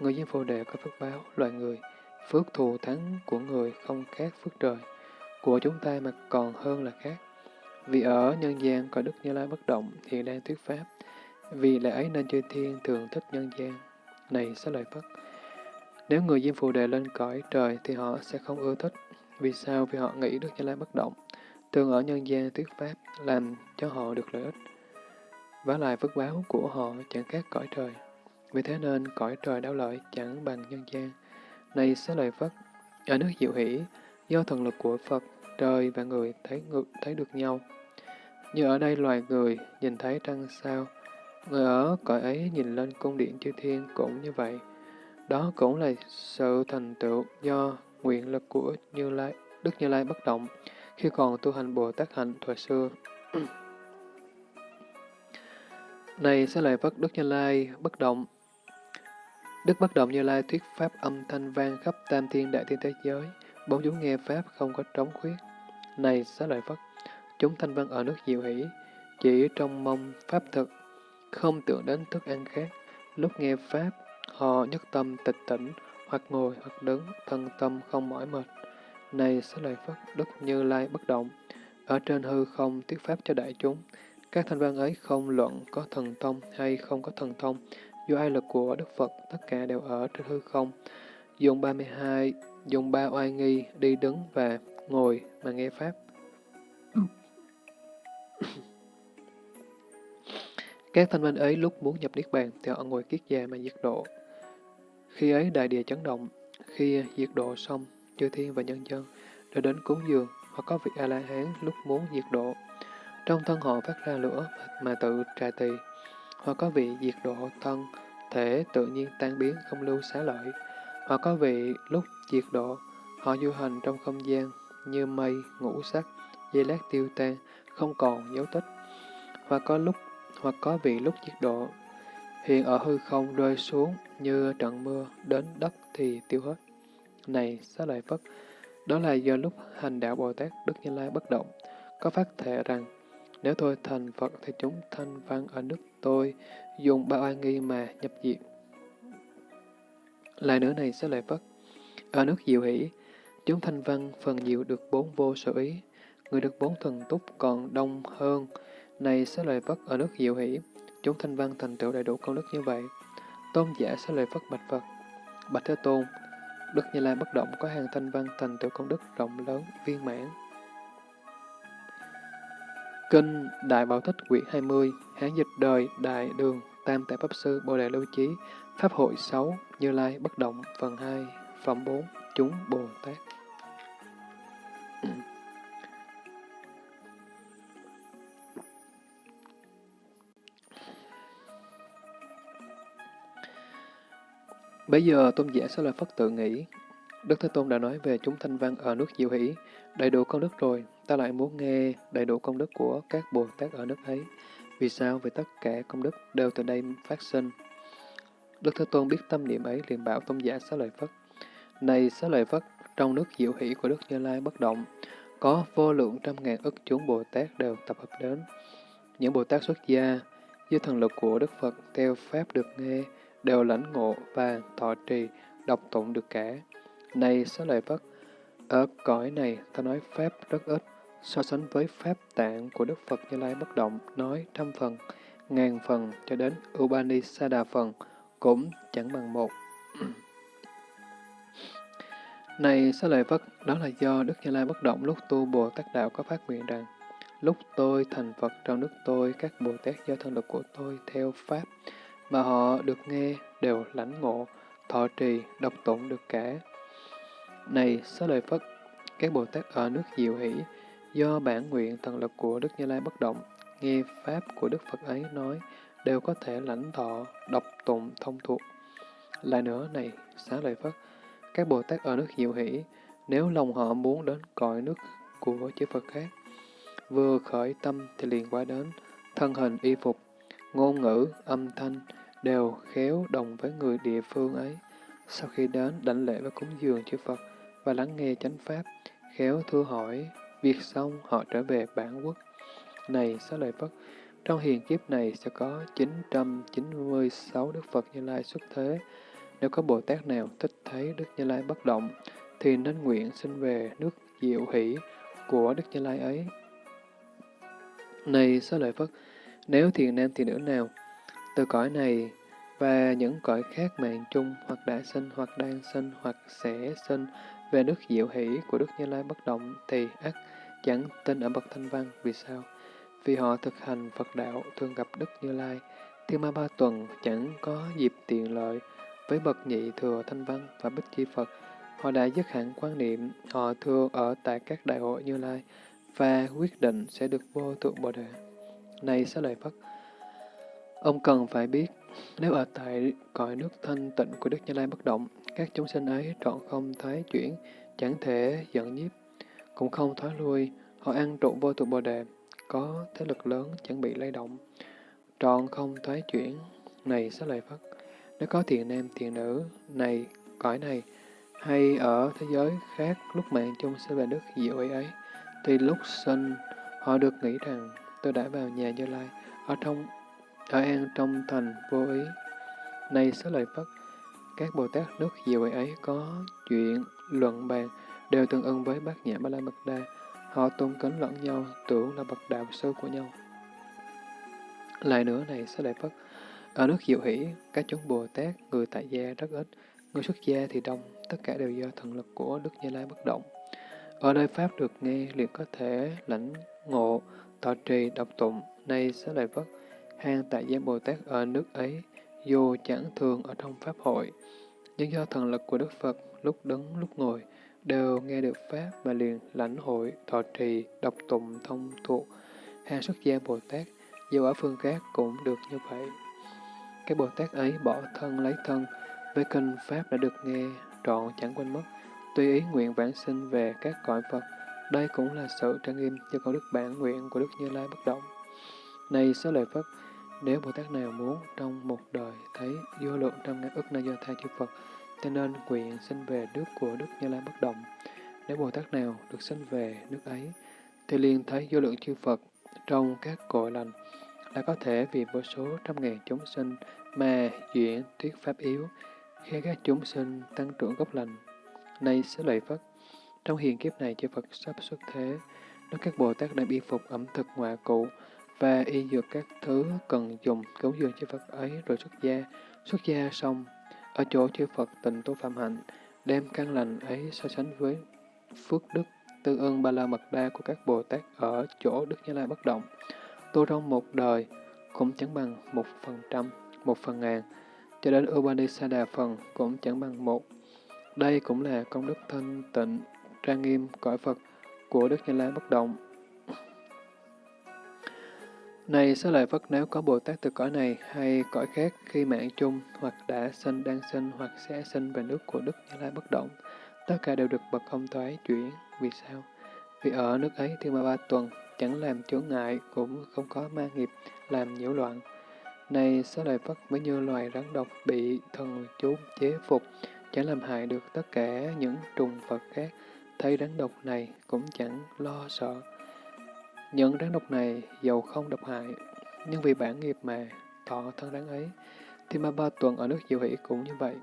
Người chim phù đề có phước báo, loài người, phước thù thắng của người không khác phước trời. Của chúng ta mà còn hơn là khác. Vì ở nhân gian có Đức Như Lai bất động, hiện đang thuyết pháp. Vì lẽ ấy nên chư thiên thường thích nhân gian. Này sẽ lợi Phất, nếu người Diêm Phù Đề lên cõi trời thì họ sẽ không ưa thích. Vì sao? Vì họ nghĩ Đức Như Lai bất động, thường ở nhân gian thuyết pháp, làm cho họ được lợi ích. Và lại phước báo của họ chẳng khác cõi trời. Vì thế nên cõi trời đau lợi chẳng bằng nhân gian. Này sẽ lợi Phất, ở nước diệu hỷ, do thần lực của Phật, trời và người thấy ngược thấy được nhau. Như ở đây loài người nhìn thấy trăng sao, người ở cõi ấy nhìn lên cung điện chư thiên cũng như vậy. Đó cũng là sự thành tựu do nguyện lực của Như Lai, Đức Như Lai bất động khi còn tu hành Bồ Tát hạnh thời xưa. Này sẽ lại vất Đức Như Lai bất động. Đức bất động Như Lai thuyết pháp âm thanh vang khắp tam thiên đại thiên thế giới, bốn chúng nghe pháp không có trống khuyết. Này sẽ lại vất chúng thanh văn ở nước diệu hỷ, chỉ trong mong pháp thực, không tưởng đến thức ăn khác, lúc nghe pháp Họ nhất tâm tịch tỉnh, hoặc ngồi hoặc đứng, thân tâm không mỏi mệt. Này sẽ lợi Phất, Đức Như Lai bất động, ở trên hư không thuyết pháp cho đại chúng. Các thanh văn ấy không luận có thần thông hay không có thần thông, do ai lực của Đức Phật, tất cả đều ở trên hư không. Dùng 32, dùng ba oai nghi, đi đứng và ngồi mà nghe Pháp. Các thanh văn ấy lúc muốn nhập Niết Bàn thì họ ngồi kiết già mà diệt độ. Khi ấy đại địa chấn động, khi diệt độ xong, chư thiên và nhân dân đã đến cúng dường, hoặc có vị A-la-hán lúc muốn diệt độ. Trong thân họ phát ra lửa mà tự trà tỳ, hoặc có vị diệt độ thân, thể tự nhiên tan biến không lưu xá lợi, hoặc có vị lúc diệt độ, họ du hành trong không gian như mây, ngũ sắc, dây lát tiêu tan, không còn dấu tích, hoặc có lúc hoặc có vị lúc diệt độ, hiện ở hư không rơi xuống như trận mưa đến đất thì tiêu hết. Này, xá lợi Phất, đó là do lúc hành đạo Bồ Tát Đức Như Lai bất động, có phát thệ rằng, nếu tôi thành Phật thì chúng thanh văn ở nước tôi dùng ba oai nghi mà nhập diệt. Lại nữa này sẽ lại Phất, ở nước diệu hỷ, chúng thanh văn phần nhiều được bốn vô sở ý, người được bốn thần túc còn đông hơn. Này sẽ lời Phất, ở nước diệu hỷ, chúng thanh văn thành tựu đầy đủ công đức như vậy. Tôn giả sẽ lời Phất bạch Phật, bạch Thế Tôn, Đức Như Lai bất động có hàng thanh văn thành tựu công đức rộng lớn, viên mãn. Kinh Đại Bảo tích quyển 20, Hán dịch đời Đại Đường, Tam Tại Pháp Sư Bồ Đề Lưu Chí, Pháp hội 6, Như Lai bất động, phần 2, phẩm 4, chúng Bồ Tát. Bây giờ tôn giả sẽ lời Phất tự nghĩ. Đức Thế Tôn đã nói về chúng thanh văn ở nước Diệu Hỷ, đầy đủ công đức rồi, ta lại muốn nghe đầy đủ công đức của các Bồ Tát ở nước ấy. Vì sao? Vì tất cả công đức đều từ đây phát sinh. Đức Thế Tôn biết tâm niệm ấy liền bảo tôn giả xá lợi Phất. Này xá lợi Phất, trong nước Diệu Hỷ của Đức Như Lai bất động, có vô lượng trăm ngàn ức chúng Bồ Tát đều tập hợp đến. Những Bồ Tát xuất gia, dưới thần lực của Đức Phật theo Pháp được nghe, đều lãnh ngộ và thọ trì, đọc tụng được cả. Này xá lợi Phất, ở cõi này ta nói Pháp rất ít, so sánh với Pháp tạng của Đức Phật Như Lai bất động, nói trăm phần, ngàn phần cho đến Upanisada phần, cũng chẳng bằng một. này xá lợi Phất, đó là do Đức Như Lai bất động lúc tu Bồ Tát Đạo có phát nguyện rằng, lúc tôi thành Phật trong nước tôi, các Bồ Tát do thân lực của tôi theo Pháp, mà họ được nghe đều lãnh ngộ, thọ trì, độc tụng được cả. Này, xá lợi Phất, các Bồ Tát ở nước Diệu Hỷ, do bản nguyện thần lực của Đức Như Lai bất động, nghe Pháp của Đức Phật ấy nói, đều có thể lãnh thọ, độc tụng, thông thuộc. Lại nữa này, xá lợi Phất, các Bồ Tát ở nước Diệu Hỷ, nếu lòng họ muốn đến cõi nước của chư Phật khác, vừa khởi tâm thì liền qua đến, thân hình y phục, ngôn ngữ, âm thanh, đều khéo đồng với người địa phương ấy. Sau khi đến đảnh lễ và cúng dường chư Phật và lắng nghe chánh pháp, khéo thưa hỏi, việc xong họ trở về bản quốc. Này xá lợi Phất, trong hiền kiếp này sẽ có 996 Đức Phật Như Lai xuất thế. Nếu có Bồ Tát nào thích thấy Đức Như Lai bất động, thì nên nguyện sinh về nước diệu hỷ của Đức Như Lai ấy. Này xá lợi Phất, nếu thiền nam thì nữ nào từ cõi này và những cõi khác mạng chung hoặc đã sinh hoặc đang sinh hoặc sẽ sinh về nước diệu hỷ của Đức Như Lai bất động thì ắt chẳng tin ở bậc thanh văn. Vì sao? Vì họ thực hành Phật đạo thường gặp Đức Như Lai, thiên ma ba tuần chẳng có dịp tiện lợi với bậc nhị thừa thanh văn và bích chi Phật. Họ đã dứt hẳn quan niệm, họ thường ở tại các đại hội Như Lai và quyết định sẽ được vô thượng Bồ Đề. Này sẽ lợi Phất, Ông cần phải biết, nếu ở tại cõi nước thanh tịnh của Đức Như Lai bất động, các chúng sinh ấy trọn không thoái chuyển, chẳng thể giận nhiếp, cũng không thoái lui, họ ăn trụ vô tụ bồ đề, có thế lực lớn chẳng bị lay động, trọn không thoái chuyển. Này sẽ lời Phất, nếu có thiện nam thiện nữ này, cõi này, hay ở thế giới khác lúc mạng chung sẽ về nước diệu ấy ấy, thì lúc sinh họ được nghĩ rằng tôi đã vào nhà Như Lai, ở trong ở an trong thành vô ý. Này xá lợi Phất, các Bồ Tát nước diệu ấy có chuyện luận bàn đều tương ưng với bát nhã ba la mật đa. Họ tôn kính lẫn nhau, tưởng là bậc đạo sư của nhau. Lại nữa này xá lợi Phất, ở nước diệu hỷ, các chúng Bồ Tát, người tại gia rất ít, người xuất gia thì đông, tất cả đều do thần lực của Đức Như Lai bất động. Ở nơi Pháp được nghe, liền có thể lãnh ngộ, tọa trì, độc tụng, nay xá lợi Phất, hang tại gia Bồ Tát ở nước ấy, dù chẳng thường ở trong Pháp hội, nhưng do thần lực của Đức Phật lúc đứng lúc ngồi, đều nghe được Pháp mà liền lãnh hội, thọ trì, đọc tụng thông thuộc. Hàng xuất gia Bồ Tát, dù ở phương khác cũng được như vậy. Cái Bồ Tát ấy bỏ thân lấy thân, với kinh Pháp đã được nghe, trọn chẳng quên mất, tùy ý nguyện vãng sinh về các cõi Phật. Đây cũng là sự trang nghiêm cho con đức bản nguyện của Đức Như Lai bất động. Này xá lợi Phất, nếu Bồ Tát nào muốn trong một đời thấy vô lượng trăm ngàn ức na do tha chư Phật, cho nên nguyện sinh về nước của Đức Như Lai bất động. Nếu Bồ Tát nào được sinh về nước ấy, thì liền thấy vô lượng chư Phật trong các cội lành, là có thể vì vô số trăm ngàn chúng sinh mà duyện thuyết pháp yếu, khi các chúng sinh tăng trưởng gốc lành. Này sẽ lợi Phất, trong hiện kiếp này chư Phật sắp xuất thế, nếu các Bồ Tát đã y phục ẩm thực ngoại cụ và y dược các thứ cần dùng cứu dường chư Phật ấy rồi xuất gia, xuất gia xong, ở chỗ chư Phật tịnh tu phạm hạnh, đem căn lành ấy so sánh với phước đức tư ơn ba la mật đa của các Bồ Tát ở chỗ Đức Như Lai bất động. Tu trong một đời cũng chẳng bằng một phần trăm, một phần ngàn, cho đến Upanisada phần cũng chẳng bằng một. Đây cũng là công đức thanh tịnh, trang nghiêm cõi Phật của Đức Như Lai bất động. Này xá lợi Phất nếu có Bồ Tát từ cõi này hay cõi khác khi mạng chung hoặc đã sinh, đang sinh hoặc sẽ sinh về nước của Đức Như Lai bất động, tất cả đều được bậc không thoái chuyển. Vì sao? Vì ở nước ấy thì mà ba tuần chẳng làm chướng ngại cũng không có ma nghiệp làm nhiễu loạn. Này xá lợi Phất mới như loài rắn độc bị thần chú chế phục, chẳng làm hại được tất cả những trùng vật khác, thấy rắn độc này cũng chẳng lo sợ. Những rắn độc này dầu không độc hại, nhưng vì bản nghiệp mà thọ thân rắn ấy, thì ma ba tuần ở nước diệu hỷ cũng như vậy.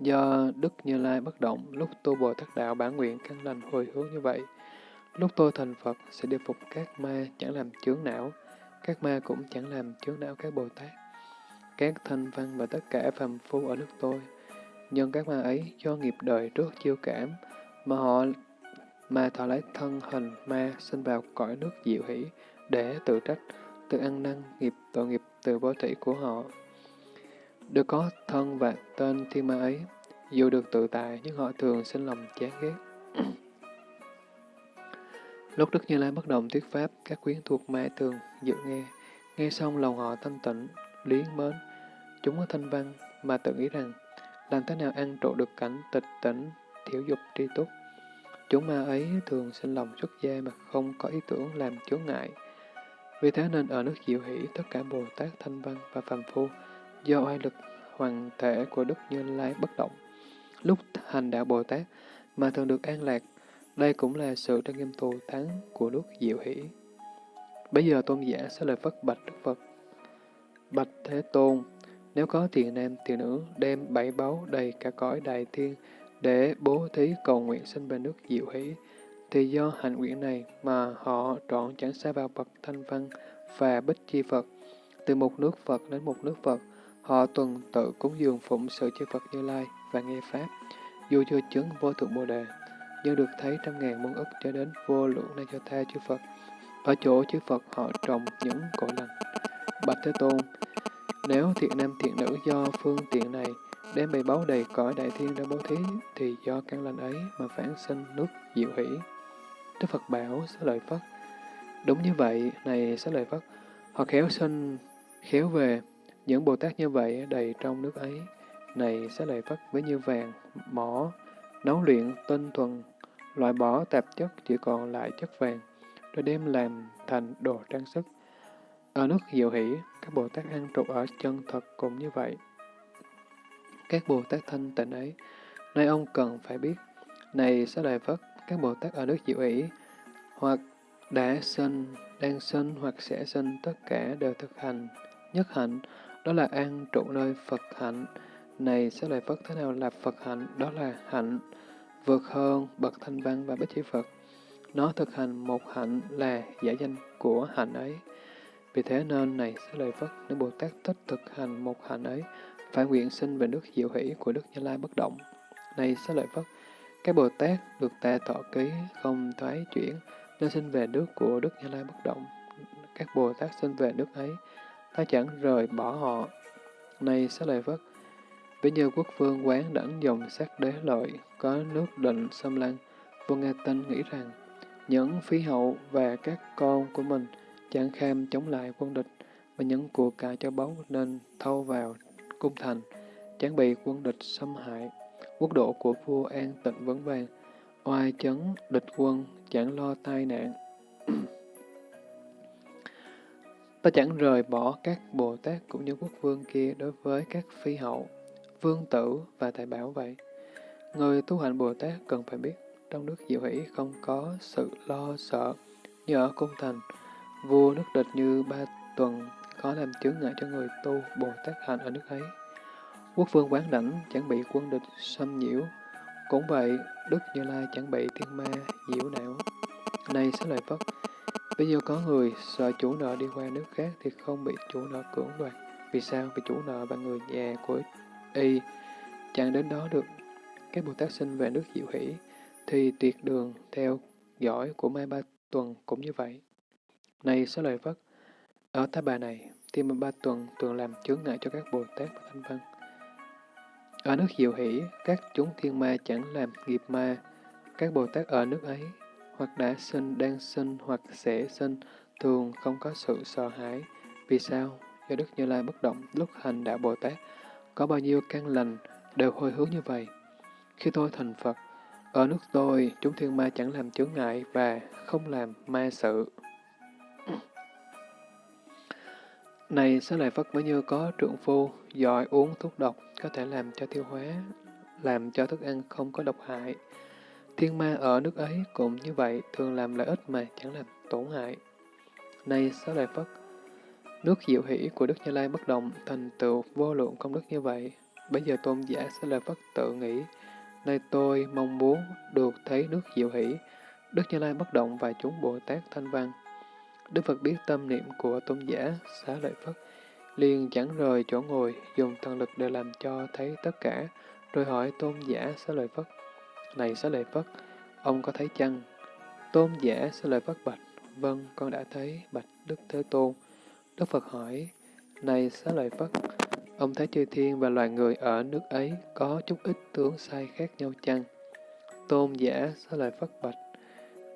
Do Đức Như Lai bất động, lúc tu Bồ Tát Đạo bản nguyện căn lành hồi hướng như vậy, lúc tôi thành Phật sẽ điều phục các ma chẳng làm chướng não, các ma cũng chẳng làm chướng não các Bồ Tát. Các thanh văn và tất cả phàm phu ở nước tôi, nhưng các ma ấy do nghiệp đời trước chiêu cảm, mà họ mà thọ lấy thân hình ma sinh vào cõi nước diệu hỷ để tự trách, tự ăn năn nghiệp tội nghiệp từ vô thị của họ. Được có thân và tên thiên ma ấy, dù được tự tại nhưng họ thường sinh lòng chán ghét. Lúc Đức Như Lai bất động thuyết pháp, các quyến thuộc ma thường dự nghe. Nghe xong lòng họ thanh tịnh, lý mến. Chúng có thanh văn mà tự nghĩ rằng, làm thế nào ăn trộn được cảnh tịch tỉnh, thiểu dục tri túc. Chúng ma ấy thường sinh lòng xuất gia mà không có ý tưởng làm chướng ngại. Vì thế nên ở nước diệu hỷ, tất cả Bồ Tát, Thanh Văn và Phàm Phu, do oai lực hoàng thể của Đức Như Lai bất động, lúc hành đạo Bồ Tát mà thường được an lạc, đây cũng là sự trang nghiêm thù thắng của nước diệu hỷ. Bây giờ tôn giả sẽ lời phất bạch Đức Phật. Bạch Thế Tôn, nếu có tiền nam tiền nữ đem bảy báu đầy cả cõi đại thiên để bố thí cầu nguyện sinh về nước diệu hỷ, thì do hành nguyện này mà họ trọn chẳng xa vào bậc thanh văn và bích chi Phật. Từ một nước Phật đến một nước Phật, họ tuần tự cúng dường phụng sự chư Phật Như Lai và nghe Pháp, dù chưa chứng vô thượng Bồ Đề, nhưng được thấy trăm ngàn muôn ức cho đến vô lượng na cho tha chư Phật. Ở chỗ chư Phật họ trồng những cội lành. Bạch Thế Tôn, nếu thiện nam thiện nữ do phương tiện này đem bày báu đầy cõi đại thiên ra bố thí, thì do căn lành ấy mà phản sinh nước diệu hỷ. Đức Phật bảo xá lợi Phất. Đúng như vậy, này xá lợi Phất, họ khéo sinh, khéo về, những Bồ Tát như vậy đầy trong nước ấy. Này xá lợi Phất với như vàng, mỏ, nấu luyện tinh thuần, loại bỏ tạp chất chỉ còn lại chất vàng, rồi đem làm thành đồ trang sức. Ở nước diệu hỷ, các Bồ Tát ăn trụ ở chân thật cũng như vậy. Các Bồ Tát thanh tịnh ấy, nay ông cần phải biết, này sẽ đại Phất, các Bồ Tát ở nước diệu ỷ hoặc đã sinh, đang sinh hoặc sẽ sinh, tất cả đều thực hành. Nhất hạnh, đó là an trụ nơi Phật hạnh. Này sẽ đại Phất, thế nào là Phật hạnh? Đó là hạnh vượt hơn bậc thanh văn và bích chi Phật. Nó thực hành một hạnh là giải danh của hạnh ấy. Vì thế nên này sẽ lời Phật, nếu Bồ Tát thích thực hành một hạnh ấy, phải nguyện sinh về nước diệu hỷ của Đức Như Lai bất động. Này xá lợi Phất, các Bồ Tát được ta thọ ký, không thoái chuyển, nên sinh về nước của Đức Như Lai bất động. Các Bồ Tát sinh về nước ấy, ta chẳng rời bỏ họ. Này xá lợi Phất, ví như quốc vương quán đẳng dòng sát đế lợi, có nước định xâm lăng, vua Nga Tinh nghĩ rằng, những phi hậu và các con của mình chẳng kham chống lại quân địch, mà những của cải cho báu nên thâu vào cung thành, chẳng bị quân địch xâm hại. Quốc độ của vua an tịnh vấn vàng, oai chấn địch quân, chẳng lo tai nạn. Ta chẳng rời bỏ các Bồ Tát cũng như quốc vương kia đối với các phi hậu, vương tử và tài bảo vậy. Người tu hành Bồ Tát cần phải biết, trong nước diệu hỷ không có sự lo sợ như ở cung thành, vua nước địch như ba tuần có làm chướng ngại cho người tu Bồ Tát hạnh ở nước ấy. Quốc vương quán đảnh chẳng bị quân địch xâm nhiễu, cũng vậy, Đức Như Lai chẳng bị thiên ma nhiễu não. Này sẽ lợi Phất, bây giờ có người sợ chủ nợ đi qua nước khác thì không bị chủ nợ cưỡng đoạt. Vì sao? Vì chủ nợ và người nhà của y chẳng đến đó được. Các Bồ Tát sinh về nước diệu hỷ thì tuyệt đường theo dõi của Mai Ba Tuần cũng như vậy. Này sẽ lời Phất, Ờ, ở Tá Bà này, Tiên Ba Tuần thường làm chướng ngại cho các Bồ Tát và Thanh Văn. Ở nước diệu hỷ, các chúng thiên ma chẳng làm nghiệp ma, các Bồ Tát ở nước ấy hoặc đã sinh, đang sinh, hoặc sẽ sinh, thường không có sự sợ hãi. Vì sao? Do Đức Như Lai bất động lúc hành đạo Bồ Tát, có bao nhiêu căn lành đều hồi hướng như vậy. Khi tôi thành Phật, ở nước tôi, chúng thiên ma chẳng làm chướng ngại và không làm ma sự. Này, xá lợi Phật mới như có trượng phu, giỏi uống thuốc độc, có thể làm cho tiêu hóa, làm cho thức ăn không có độc hại. Thiên ma ở nước ấy cũng như vậy, thường làm lợi ích mà chẳng làm tổn hại. Này Xá Lợi Phất, nước diệu hỷ của Đức Như Lai bất động, thành tựu vô lượng công đức như vậy. Bây giờ tôn giả Xá Lợi Phất tự nghĩ, nay tôi mong muốn được thấy nước diệu hỷ, Đức Như Lai bất động và chúng Bồ Tát Thanh Văn. Đức Phật biết tâm niệm của tôn giả Xá Lợi Phất, liền chẳng rời chỗ ngồi, dùng thần lực để làm cho thấy tất cả, rồi hỏi tôn giả Xá Lợi Phất. Này xá lợi Phất, ông có thấy chăng? Tôn giả xá lợi Phất bạch, vâng, con đã thấy, bạch Đức Thế Tôn. Đức Phật hỏi, này xá lợi Phất, ông thấy chư thiên và loài người ở nước ấy có chút ít tướng sai khác nhau chăng? Tôn giả xá lợi Phất bạch,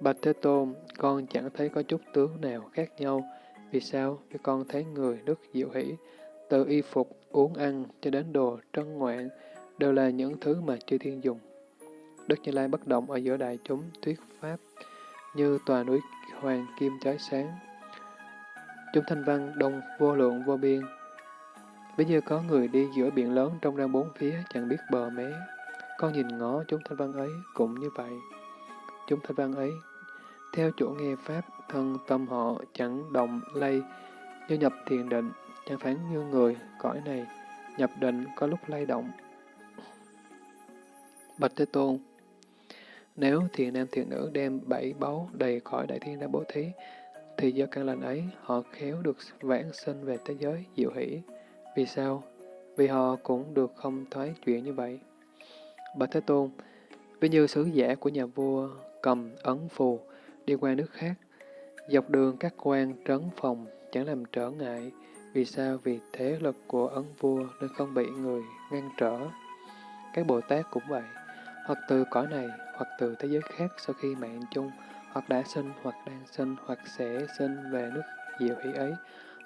bạch Thế Tôn, con chẳng thấy có chút tướng nào khác nhau. Vì sao? Vì con thấy người rất diệu hỷ, từ y phục, uống ăn cho đến đồ trân ngoạn, đều là những thứ mà chư thiên dùng. Đức Như Lai bất động ở giữa đại chúng thuyết pháp, như tòa núi hoàng kim trái sáng. Chúng thanh văn đông vô lượng vô biên. Ví như có người đi giữa biển lớn trong ra bốn phía chẳng biết bờ mé. Con nhìn ngó chúng thanh văn ấy cũng như vậy. Chúng thanh văn ấy, theo chỗ nghe pháp, thân tâm họ chẳng động lay, như nhập thiền định, chẳng phán như người, cõi này, nhập định có lúc lay động. Bạch Thế Tôn, nếu thiền nam thiền nữ đem bảy báu đầy khỏi đại thiên ra bố thí, thì do căn lành ấy, họ khéo được vãng sinh về thế giới diệu hỷ. Vì sao? Vì họ cũng được không thoái chuyện như vậy. Bạch Thế Tôn, ví như sứ giả của nhà vua cầm ấn phù đi qua nước khác, dọc đường các quan trấn phòng chẳng làm trở ngại. Vì sao? Vì thế lực của ấn vua nên không bị người ngăn trở. Các Bồ Tát cũng vậy hoặc từ cõi này, hoặc từ thế giới khác sau khi mạng chung, hoặc đã sinh, hoặc đang sinh, hoặc sẽ sinh về nước diệu hỷ ấy,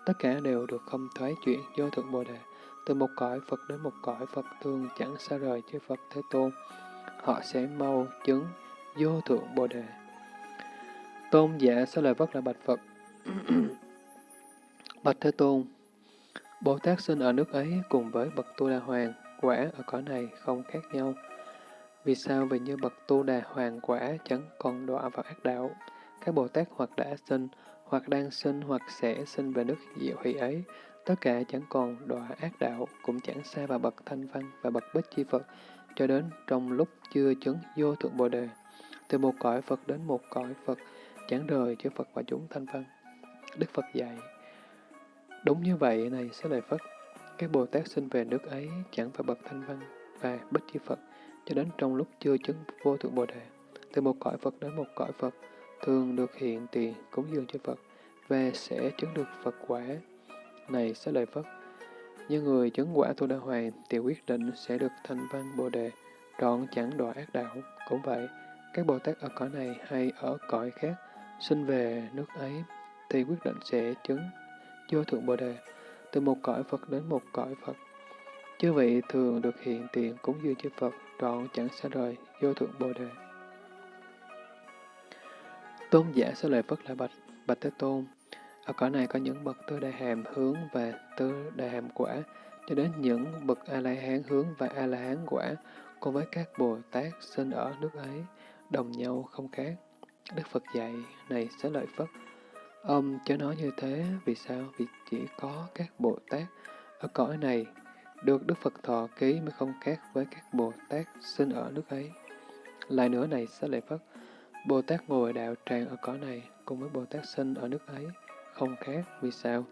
tất cả đều được không thoái chuyển vô thượng Bồ Đề. Từ một cõi Phật đến một cõi Phật thường chẳng xa rời chư Phật Thế Tôn. Họ sẽ mau chứng vô thượng Bồ Đề. Tôn giả sẽ lời vất là bạch Phật. bạch Thế Tôn, Bồ Tát sinh ở nước ấy cùng với bậc Tu Đà Hoàng, quả ở cõi này không khác nhau. Vì sao vì như bậc tu đà hoàng quả chẳng còn đọa vào ác đạo? Các Bồ Tát hoặc đã sinh, hoặc đang sinh, hoặc sẽ sinh về nước diệu hỷ ấy, tất cả chẳng còn đọa ác đạo, cũng chẳng xa vào bậc thanh văn và bậc bích chi Phật, cho đến trong lúc chưa chứng vô thượng Bồ Đề. Từ một cõi Phật đến một cõi Phật, chẳng rời chư Phật và chúng thanh văn. Đức Phật dạy, đúng như vậy này sẽ lời Phật, các Bồ Tát sinh về nước ấy chẳng phải bậc thanh văn và bất chi Phật, cho đến trong lúc chưa chứng vô thượng Bồ Đề. Từ một cõi Phật đến một cõi Phật, thường được hiện tiền cúng dường cho Phật, và sẽ chứng được Phật quả. này sẽ lợi phật Như người chứng quả tu đa hoàng thì quyết định sẽ được thanh văn bồ đề, trọn chẳng đọa ác đạo. Cũng vậy, các Bồ Tát ở cõi này hay ở cõi khác, sinh về nước ấy, thì quyết định sẽ chứng vô thượng bồ đề, từ một cõi Phật đến một cõi Phật. Chư vị thường được hiện tiền cúng dường chư Phật, trọn chẳng xa rời vô thượng bồ đề. Tôn giả sẽ lời Phất là bạch, bạch Thế Tôn. Ở cõi này có những bậc tư đại hàm hướng và tư đại hàm quả, cho đến những bậc A-la-hán hướng và A-la-hán quả, cùng với các Bồ Tát sinh ở nước ấy, đồng nhau không khác. Đức Phật dạy, này sẽ lợi Phất. Ông cho nói như thế, vì sao? Vì chỉ có các Bồ Tát ở cõi này được Đức Phật thọ ký mới không khác với các Bồ Tát sinh ở nước ấy. Lại nữa này sẽ lợi Phất. Bồ Tát ngồi đạo tràng ở cõi này cùng với Bồ Tát sinh ở nước ấy không khác. Vì sao?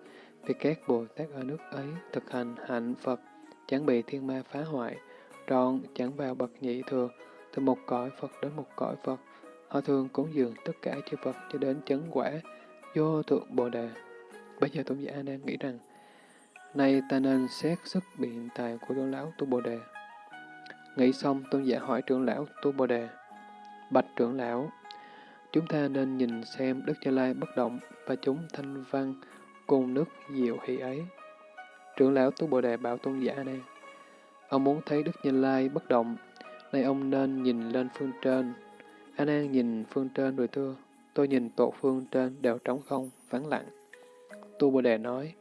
Vì các Bồ Tát ở nước ấy thực hành hạnh Phật, chẳng bị thiên ma phá hoại, trọn chẳng vào bậc nhị thừa, từ một cõi Phật đến một cõi Phật. Họ thường cúng dường tất cả chư Phật cho đến chấn quả, vô thượng Bồ Đề. Bây giờ Tôn giả A đang nghĩ rằng, nay ta nên xét sức biện tài của trưởng lão Tu Bồ Đề. Nghĩ xong, Tôn giả hỏi trưởng lão Tu Bồ Đề. Bạch trưởng lão, chúng ta nên nhìn xem Đức Cha Lai bất động và chúng thanh văn cùng nước diệu hỷ ấy. Trưởng lão Tu Bồ Đề bảo tôn giả này, ông muốn thấy Đức Như Lai bất động, nay ông nên nhìn lên phương trên. A Nan nhìn phương trên rồi thưa, tôi nhìn tổ phương trên đều trống không, vắng lặng. Tu Bồ Đề nói,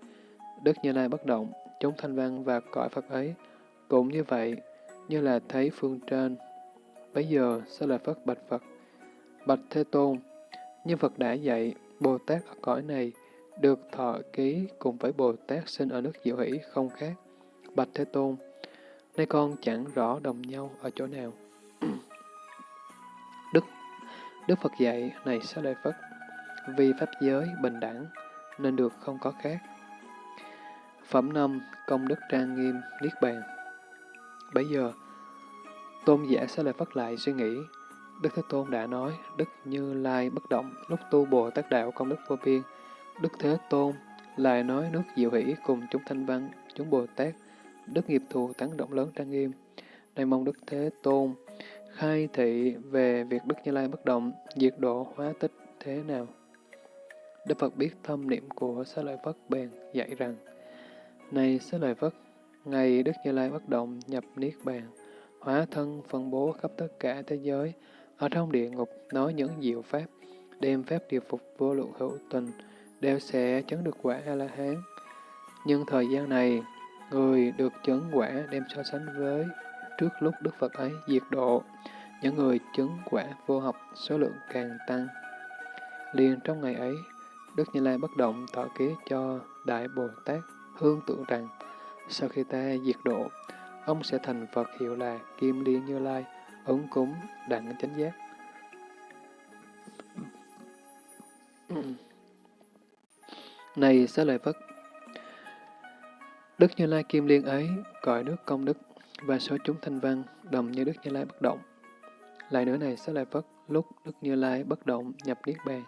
Đức Như Lai bất động, chúng thanh văn và cõi Phật ấy, cũng như vậy, như là thấy phương trên. Bây giờ, sẽ là Phất Bạch Phật? Bạch Thế Tôn, như Phật đã dạy, Bồ Tát ở cõi này được thọ ký cùng với Bồ Tát sinh ở nước Diệu Hỷ không khác. Bạch Thế Tôn, nay con chẳng rõ đồng nhau ở chỗ nào. Đức Đức Phật dạy, này sẽ lợi Phật, vì Pháp giới bình đẳng, nên được không có khác. Phẩm năm Công đức trang nghiêm, Niết bàn Bây giờ, Tôn giả sẽ lợi phát lại suy nghĩ, Đức Thế Tôn đã nói, Đức Như Lai bất động, lúc tu Bồ Tát Đạo công đức vô biên. Đức Thế Tôn lại nói nước diệu hỷ cùng chúng thanh văn, chúng Bồ Tát, Đức nghiệp thù tán động lớn trang nghiêm. Này mong Đức Thế Tôn khai thị về việc Đức Như Lai bất động, diệt độ hóa tích thế nào. Đức Phật biết thâm niệm của Xá Lợi Phất bèn dạy rằng, Này Xá Lợi Phất, ngày Đức Như Lai bất động nhập Niết Bàn, hóa thân phân bố khắp tất cả thế giới, ở trong địa ngục nói những diệu pháp, đem pháp điều phục vô lượng hữu tình, đều sẽ chấn được quả A-la-hán. Nhưng thời gian này, người được chấn quả đem so sánh với trước lúc Đức Phật ấy diệt độ, những người chứng quả vô học số lượng càng tăng. Liền trong ngày ấy, Đức Như Lai bất động tỏ ký cho Đại Bồ Tát hương tượng rằng, sau khi ta diệt độ, ông sẽ thành Phật hiệu là Kim Liên Như Lai, ứng cúng đặng chánh giác. Này xá lợi Phất, Đức Như Lai Kim Liên ấy, cõi nước công đức, và số chúng thanh văn, đồng như Đức Như Lai bất động. Lại nữa này xá lợi Phất, lúc Đức Như Lai bất động nhập Niết Bàn,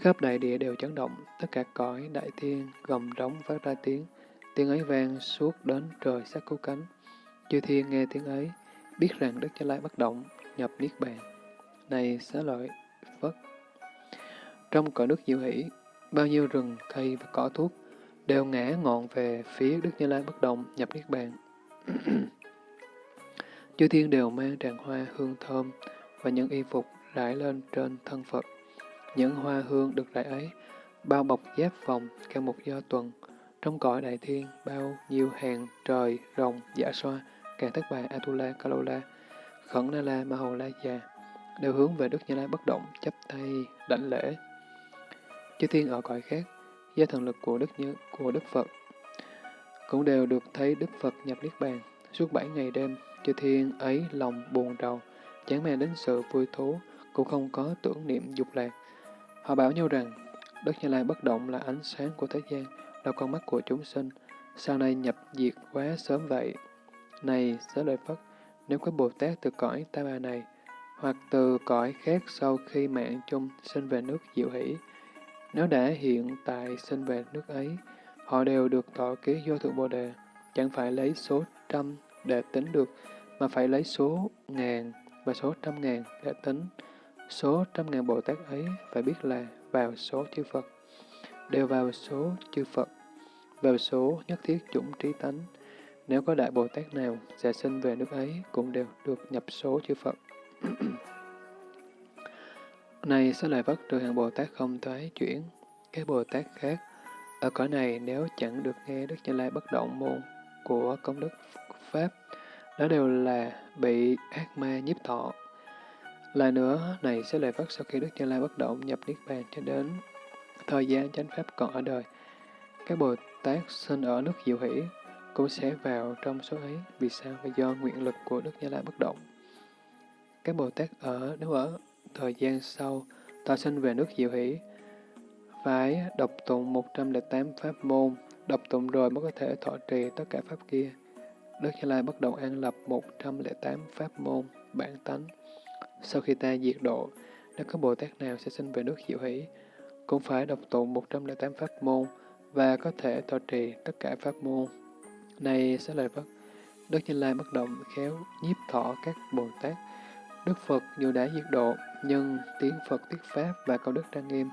khắp đại địa đều chấn động, tất cả cõi đại thiên gầm rống phát ra tiếng, tiếng ấy vang suốt đến trời sắc cứu cánh. Chư thiên nghe tiếng ấy, biết rằng Đức như Lai bất động, nhập Niết Bàn. Này xá lợi Phất! Trong cõi nước diệu hỷ, bao nhiêu rừng, cây và cỏ thuốc đều ngã ngọn về phía Đức Như Lai bất động, nhập Niết Bàn. Chư thiên đều mang tràng hoa hương thơm và những y phục rải lên trên thân Phật. Những hoa hương được rải ấy bao bọc giáp vòng theo một do tuần. Trong cõi đại thiên bao nhiêu hàng trời, rồng, giả xoa, càng thất bài Atula, Kalola, Khẩn Na La, Ma Hầu La Già, đều hướng về Đức Như Lai bất động, chấp tay, đảnh lễ. Chư thiên ở cõi khác, do thần lực của Đức Như, của Đức Phật, cũng đều được thấy Đức Phật nhập Niết Bàn. Suốt bảy ngày đêm, chư thiên ấy lòng buồn rầu, chẳng mang đến sự vui thú, cũng không có tưởng niệm dục lạc. Họ bảo nhau rằng, Đức Như Lai bất động là ánh sáng của thế gian, là con mắt của chúng sinh, sau này nhập diệt quá sớm vậy. Này, xá lợi Phất, nếu có Bồ Tát từ cõi ta bà này, hoặc từ cõi khác sau khi mạng chung sinh về nước diệu hỷ, nếu đã hiện tại sinh về nước ấy, họ đều được thọ ký vô thượng Bồ Đề, chẳng phải lấy số trăm để tính được, mà phải lấy số ngàn và số trăm ngàn để tính. Số trăm ngàn Bồ Tát ấy phải biết là vào số chư Phật, đều vào số chư Phật, vào số nhất thiết chủng trí tánh. Nếu có Đại Bồ Tát nào sẽ sinh về nước ấy, cũng đều được nhập số chư Phật. này sẽ lại vất trừ hàng Bồ Tát không thoái chuyển, các Bồ Tát khác. Ở cõi này nếu chẳng được nghe Đức Như Lai bất động môn của công đức Pháp, đó đều là bị ác ma nhiếp thọ. Lại nữa, này sẽ lại vất sau khi Đức Như Lai bất động nhập Niết Bàn cho đến thời gian chánh Pháp còn ở đời. Các Bồ Tát sinh ở nước Diệu Hỷ cũng sẽ vào trong số ấy. Vì sao? Vì do nguyện lực của Đức Như Lai bất động. Các Bồ Tát ở nếu ở thời gian sau, ta sinh về nước Diệu Hỷ, phải đọc tụng 108 pháp môn, đọc tụng rồi mới có thể thọ trì tất cả pháp kia. Đức Như Lai bắt đầu an lập 108 pháp môn, bản tánh. Sau khi ta diệt độ, nếu có Bồ Tát nào sẽ sinh về nước Diệu Hỷ, cũng phải đọc tụng 108 pháp môn và có thể thọ trì tất cả pháp môn. Này sẽ lời Phật, Đức Như Lai bất động khéo nhiếp thọ các Bồ Tát. Đức Phật dù đã diệt độ, nhưng tiếng Phật thuyết Pháp và câu đức trang nghiêm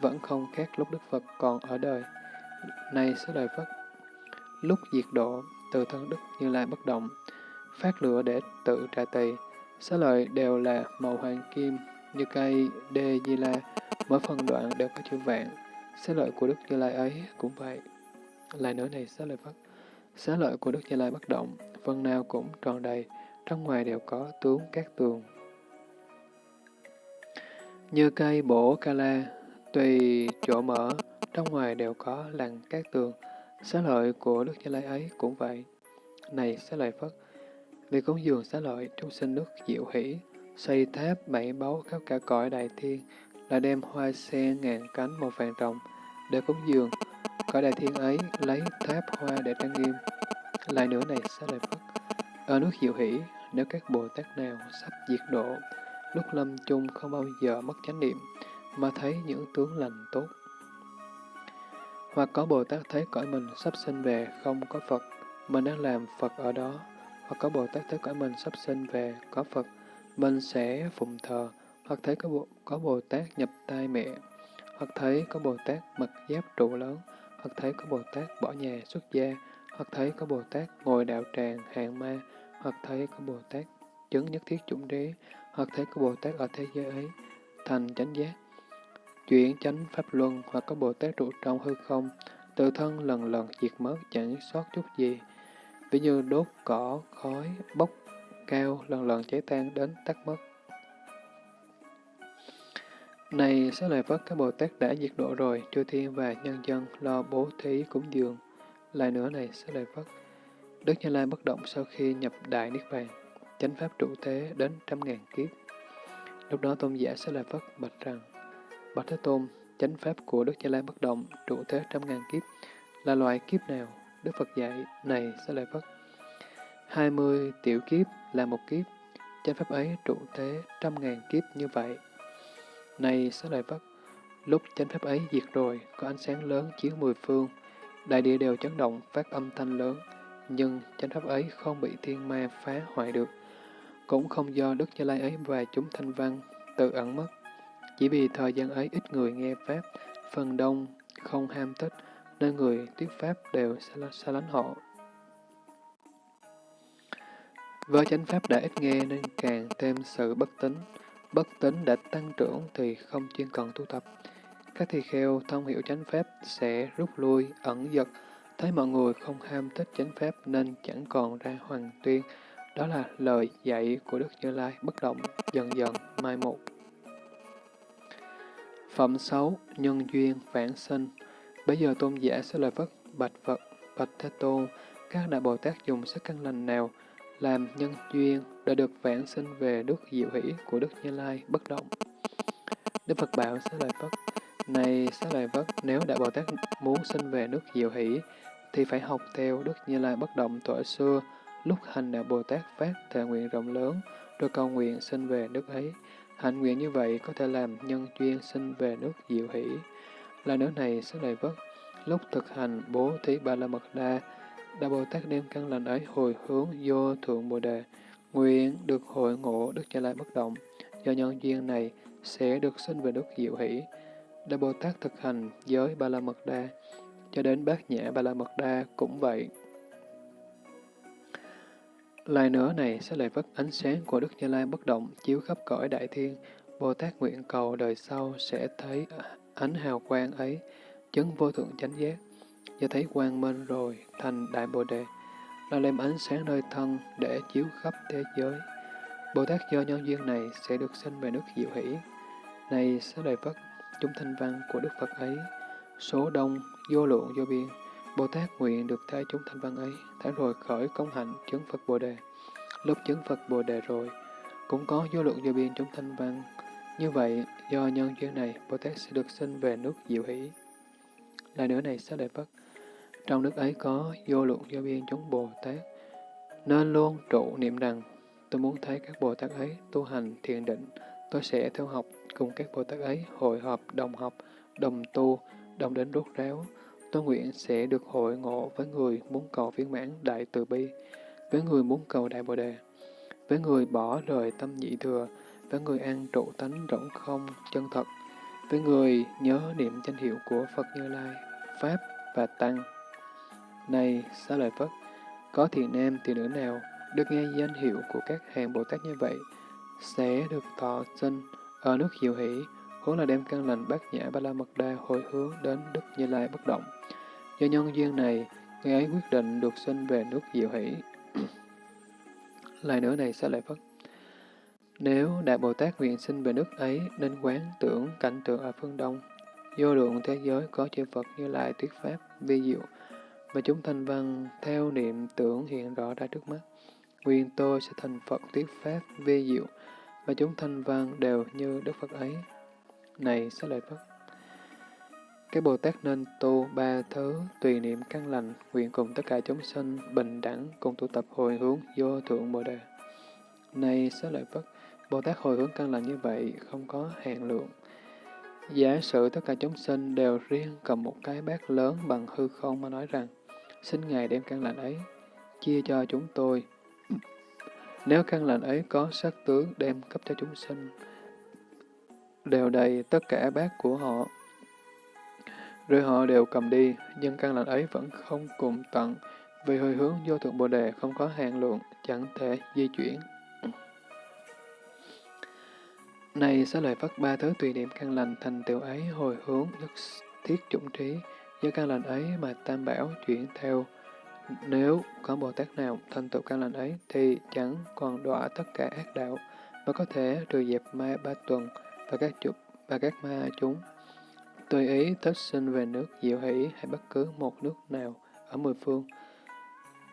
vẫn không khác lúc Đức Phật còn ở đời. Này sẽ đời Phật, lúc diệt độ, từ thân Đức Như Lai bất động, phát lửa để tự trả tỳ, xá lợi đều là màu hoàng kim, như cây đê di la, mỗi phần đoạn đều có chữ vạn. Xá lợi của Đức Như Lai ấy cũng vậy. Lại nữa này xá lợi Phật, xá lợi của Đức Như Lai bất động, phần nào cũng tròn đầy, trong ngoài đều có tướng các tường. Như cây bổ kala tùy chỗ mở, trong ngoài đều có lằn các tường. Xá lợi của Đức Như Lai ấy cũng vậy. Này xá lợi Phất, vì cúng dường xá lợi chúng sinh nước diệu hỷ, xây tháp bảy báu khắp cả cõi đại thiên, là đem hoa sen ngàn cánh màu vàng rồng để cúng dường. Cõi đại thiên ấy lấy tháp hoa để trang nghiêm. Lại nữa này xá lợi Phất, ở nước diệu hỷ, nếu các Bồ Tát nào sắp diệt độ, lúc lâm chung không bao giờ mất chánh niệm, mà thấy những tướng lành tốt. Hoặc có Bồ Tát thấy cõi mình sắp sinh về không có Phật, mình đang làm Phật ở đó. Hoặc có Bồ Tát thấy cõi mình sắp sinh về có Phật, mình sẽ phụng thờ. Hoặc thấy có Bồ, có Bồ Tát nhập tai mẹ. Hoặc thấy có Bồ Tát mặc giáp trụ lớn. Hoặc thấy có Bồ Tát bỏ nhà xuất gia. Hoặc thấy có Bồ Tát ngồi đạo tràng hàng ma. Hoặc thấy có Bồ Tát chứng nhất thiết chủng đế. Hoặc thấy có Bồ Tát ở thế giới ấy thành chánh giác chuyển chánh pháp luân hoặc có Bồ Tát trụ trong hư không, tự thân lần lần diệt mất chẳng sót chút gì. Ví như đốt cỏ, khói, bốc cao, lần lần cháy tan đến tắt mất. Này, sẽ lời Phật các Bồ Tát đã diệt độ rồi, chư thiên và nhân dân lo bố thí cúng dường. Lại nữa này, sẽ lời Phật, Đức Như Lai bất động sau khi nhập Đại Niết Bàn, chánh pháp trụ thế đến trăm ngàn kiếp. Lúc đó tôn giả sẽ là Phất bạch rằng, Bạch Thế Tôn, chánh pháp của Đức Như Lai bất động, trụ thế trăm ngàn kiếp, là loại kiếp nào? Đức Phật dạy, này sẽ là Phất. Hai mươi tiểu kiếp là một kiếp, chánh pháp ấy trụ thế trăm ngàn kiếp như vậy. Này sẽ lại Phất, lúc chánh pháp ấy diệt rồi, có ánh sáng lớn chiếu mười phương, đại địa đều chấn động, phát âm thanh lớn, nhưng chánh pháp ấy không bị thiên ma phá hoại được, cũng không do Đức Như Lai ấy và chúng thanh văn tự ẩn mất. Chỉ vì thời gian ấy ít người nghe Pháp, phần đông không ham thích, nên người thuyết Pháp đều xa lánh họ. Với chánh Pháp đã ít nghe nên càng thêm sự bất tính. Bất tính đã tăng trưởng thì không chuyên cần tu tập. Các thi kheo thông hiểu chánh Pháp sẽ rút lui, ẩn giật, thấy mọi người không ham thích chánh Pháp nên chẳng còn ra hoàng tuyên. Đó là lời dạy của Đức Như Lai bất động, dần dần mai một. Phẩm xấu Nhân duyên vãng sinh Bây giờ tôn giả sẽ lời vất bạch Phật, bạch Thế Tôn, các đại Bồ Tát dùng sức căn lành nào làm nhân duyên đã được vãng sinh về đức diệu hỷ của Đức Như Lai bất động. Đức Phật bảo sẽ lời vất này sẽ lời vất nếu đại Bồ Tát muốn sinh về nước diệu hỷ, thì phải học theo Đức Như Lai bất động tuổi xưa, lúc hành đạo Bồ Tát phát thệ nguyện rộng lớn, rồi cầu nguyện sinh về nước ấy. Hạnh nguyện như vậy có thể làm nhân duyên sinh về nước diệu hỷ. Là nước này sẽ đầy vất, lúc thực hành bố thí ba la mật đa, đạo Bồ Tát đem căn lành ấy hồi hướng vô thượng Bồ Đề, nguyện được hội ngộ Đức Như Lai bất động. Do nhân duyên này sẽ được sinh về nước diệu hỷ. đạo Bồ Tát thực hành giới ba la mật đa, cho đến bát nhã ba la mật đa cũng vậy. Lai nữa này sẽ lại vất ánh sáng của Đức Như Lai bất động chiếu khắp cõi đại thiên. Bồ Tát nguyện cầu đời sau sẽ thấy ánh hào quang ấy, chứng vô thượng chánh giác. Do thấy quang minh rồi, thành Đại Bồ Đề, là đem ánh sáng nơi thân để chiếu khắp thế giới. Bồ Tát do nhân duyên này sẽ được sinh về nước diệu hỷ. Này sẽ lại Phật, chúng thanh văn của Đức Phật ấy, số đông, vô lượng, vô biên, Bồ Tát nguyện được thấy chúng thanh văn ấy, tháng rồi khởi công hạnh chứng Phật Bồ Đề. Lúc chứng Phật Bồ Đề rồi, cũng có vô lượng vô biên chúng thanh văn. Như vậy, do nhân duyên này, Bồ Tát sẽ được sinh về nước diệu hỷ. Lại nữa này, sẽ đại Phật, trong nước ấy có vô lượng vô biên chúng Bồ Tát, nên luôn trụ niệm rằng, tôi muốn thấy các Bồ Tát ấy tu hành thiền định, tôi sẽ theo học cùng các Bồ Tát ấy hội họp, đồng học, đồng tu, đồng đến rốt ráo, Tôi nguyện sẽ được hội ngộ với người muốn cầu viên mãn đại từ bi, với người muốn cầu đại bồ đề, với người bỏ rời tâm nhị thừa, với người an trụ tánh rỗng không, chân thật, với người nhớ niệm danh hiệu của Phật Như Lai, Pháp và Tăng. Này, xá lợi Phất, có thiền nam thì nữ nào được nghe danh hiệu của các hàng Bồ Tát như vậy, sẽ được thọ sinh ở nước diệu hỷ, vốn là đem căn lành bát nhã ba la mật đa hồi hướng đến Đức Như Lai bất động. Do nhân duyên này, người ấy quyết định được sinh về nước diệu hỷ. Lại nữa này sẽ lại phất. Nếu Đại Bồ Tát nguyện sinh về nước ấy, nên quán tưởng cảnh tượng ở phương Đông. Vô lượng thế giới có chư Phật như lai thuyết pháp, vi diệu, mà chúng thanh văn theo niệm tưởng hiện rõ ra trước mắt. nguyện tôi sẽ thành Phật thuyết pháp, vi diệu, và chúng thanh văn đều như Đức Phật ấy. Này sẽ lợi Phật. Các Bồ Tát nên tu ba thứ tùy niệm căn lành, nguyện cùng tất cả chúng sinh bình đẳng cùng tụ tập hồi hướng vô thượng Bồ Đề. Này xá lợi Phất, Bồ Tát hồi hướng căn lành như vậy không có hạn lượng. Giả sử tất cả chúng sinh đều riêng cầm một cái bát lớn bằng hư không mà nói rằng, xin Ngài đem căn lành ấy, chia cho chúng tôi. Nếu căn lành ấy có sắc tướng đem cấp cho chúng sinh, đều đầy tất cả bát của họ rồi họ đều cầm đi, nhưng căn lành ấy vẫn không cùng tận, vì hồi hướng vô thượng Bồ Đề không có hạn lượng, chẳng thể di chuyển. Này sẽ lời phát ba thứ tùy niệm căn lành thành tựu ấy hồi hướng nhất thiết chủng trí, do căn lành ấy mà tam bảo chuyển theo. Nếu có Bồ Tát nào thành tựu căn lành ấy thì chẳng còn đọa tất cả ác đạo, mà có thể trừ dẹp ma ba tuần và các chục và các ma chúng Tùy ý tất sinh về nước diệu hỷ hay bất cứ một nước nào ở mười phương.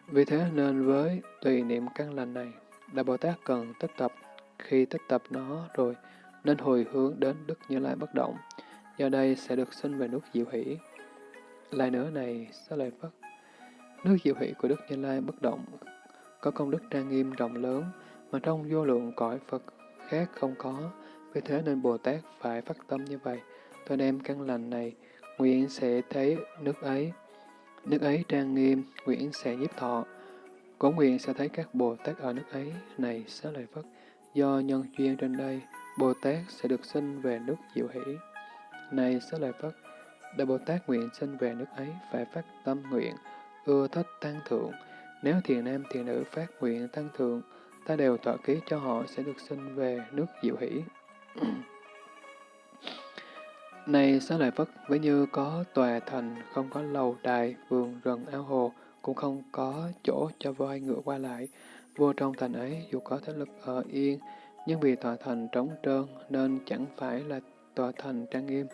Vì thế nên với tùy niệm căn lành này, Đại Bồ Tát cần tích tập. Khi tích tập nó rồi, nên hồi hướng đến Đức Như Lai bất động. Do đây sẽ được sinh về nước diệu hỷ. Lại nữa này, sẽ lời Phất. Nước diệu hỷ của Đức Như Lai bất động có công đức trang nghiêm rộng lớn mà trong vô lượng cõi Phật khác không có. Vì thế nên Bồ Tát phải phát tâm như vậy tôi đem căn lành này, nguyện sẽ thấy nước ấy. Nước ấy trang nghiêm, nguyện sẽ nhiếp thọ. Cổ nguyện sẽ thấy các Bồ Tát ở nước ấy, này xá lợi Phất. Do nhân duyên trên đây, Bồ Tát sẽ được sinh về nước diệu hỷ. Này xá lợi Phất, Đại Bồ Tát nguyện sinh về nước ấy phải phát tâm nguyện, ưa thích tăng thượng. Nếu thiền nam thiền nữ phát nguyện tăng thượng, ta đều tọa ký cho họ sẽ được sinh về nước diệu hỷ. Này xá lợi Phất, với như có tòa thành, không có lầu đài, vườn rừng ao hồ, cũng không có chỗ cho voi ngựa qua lại. Vua trong thành ấy dù có thế lực ở yên, nhưng vì tòa thành trống trơn nên chẳng phải là tòa thành trang nghiêm.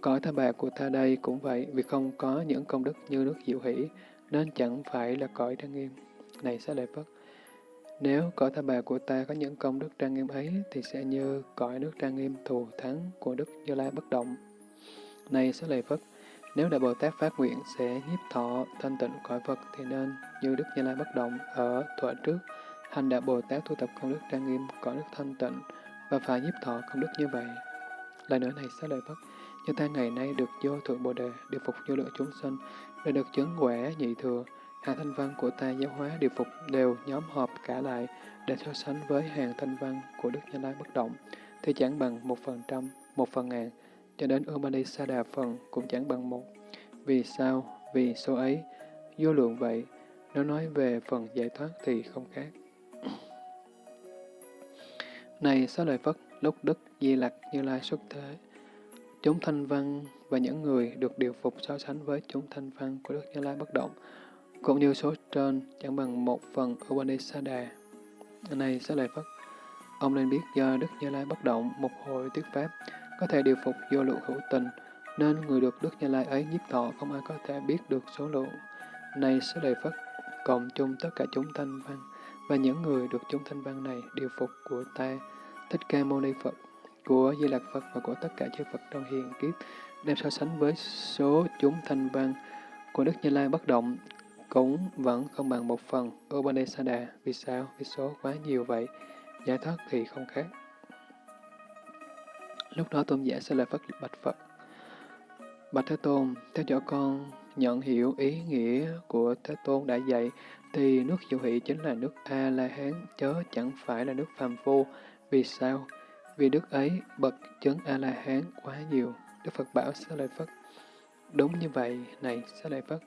Cõi tha bạc của ta đây cũng vậy, vì không có những công đức như nước diệu hỷ, nên chẳng phải là cõi trang nghiêm. Này xá lợi Phất, nếu cõi tha bà của ta có những công đức trang nghiêm ấy, thì sẽ như cõi nước trang nghiêm thù thắng của Đức Như Lai bất động. Này sẽ lợi Phất, nếu Đại Bồ Tát phát nguyện sẽ nhiếp thọ thanh tịnh cõi Phật thì nên như Đức Như Lai bất động ở thuở trước, hành Đại Bồ Tát thu tập công đức trang nghiêm cõi nước thanh tịnh và phải nhiếp thọ công đức như vậy. Lại nữa này sẽ lợi Phất, Như ta ngày nay được vô thượng Bồ Đề, điều phục vô lượng chúng sinh, đã được chứng quả nhị thừa, hàng thanh văn của ta giáo hóa điều phục đều nhóm họp cả lại để so sánh với hàng thanh văn của Đức Như Lai bất động, thì chẳng bằng một phần trăm, một phần ngàn, cho đến Upanishada phần cũng chẳng bằng một. Vì sao? Vì số ấy, vô lượng vậy, nếu nói về phần giải thoát thì không khác. Này Xá Lợi Phất, lúc Đức Di Lặc Như Lai xuất thế, chúng thanh văn và những người được điều phục so sánh với chúng thanh văn của Đức Như Lai bất động, cũng như số trên chẳng bằng một phần Upanishada. À. Này sẽ lại Phất, ông nên biết do Đức Như Lai bất động một hội thuyết pháp, có thể điều phục vô lượng hữu tình, nên người được Đức Như Lai ấy nhiếp thọ không ai có thể biết được số lượng. Này sẽ Lợi Phất, cộng chung tất cả chúng thanh văn, và những người được chúng thanh văn này điều phục của ta, Thích Ca Mâu Ni Phật, của Di Lạc Phật và của tất cả chư Phật trong hiền kiếp, đem so sánh với số chúng thanh văn của Đức Như Lai bất động, cũng vẫn không bằng một phần Upanishada. À, vì sao? Vì số quá nhiều vậy, giải thoát thì không khác. Lúc đó tôn giả sẽ là Phật Bạch Phật. Bạch Thế Tôn, theo dõi con nhận hiểu ý nghĩa của Thế Tôn đã dạy, thì nước diệu hỷ chính là nước A-la-hán, chớ chẳng phải là nước phàm phu. Vì sao? Vì đức ấy bậc chấn A-la-hán quá nhiều. Đức Phật bảo sẽ Lợi Phật. Đúng như vậy, này sẽ Lợi Phật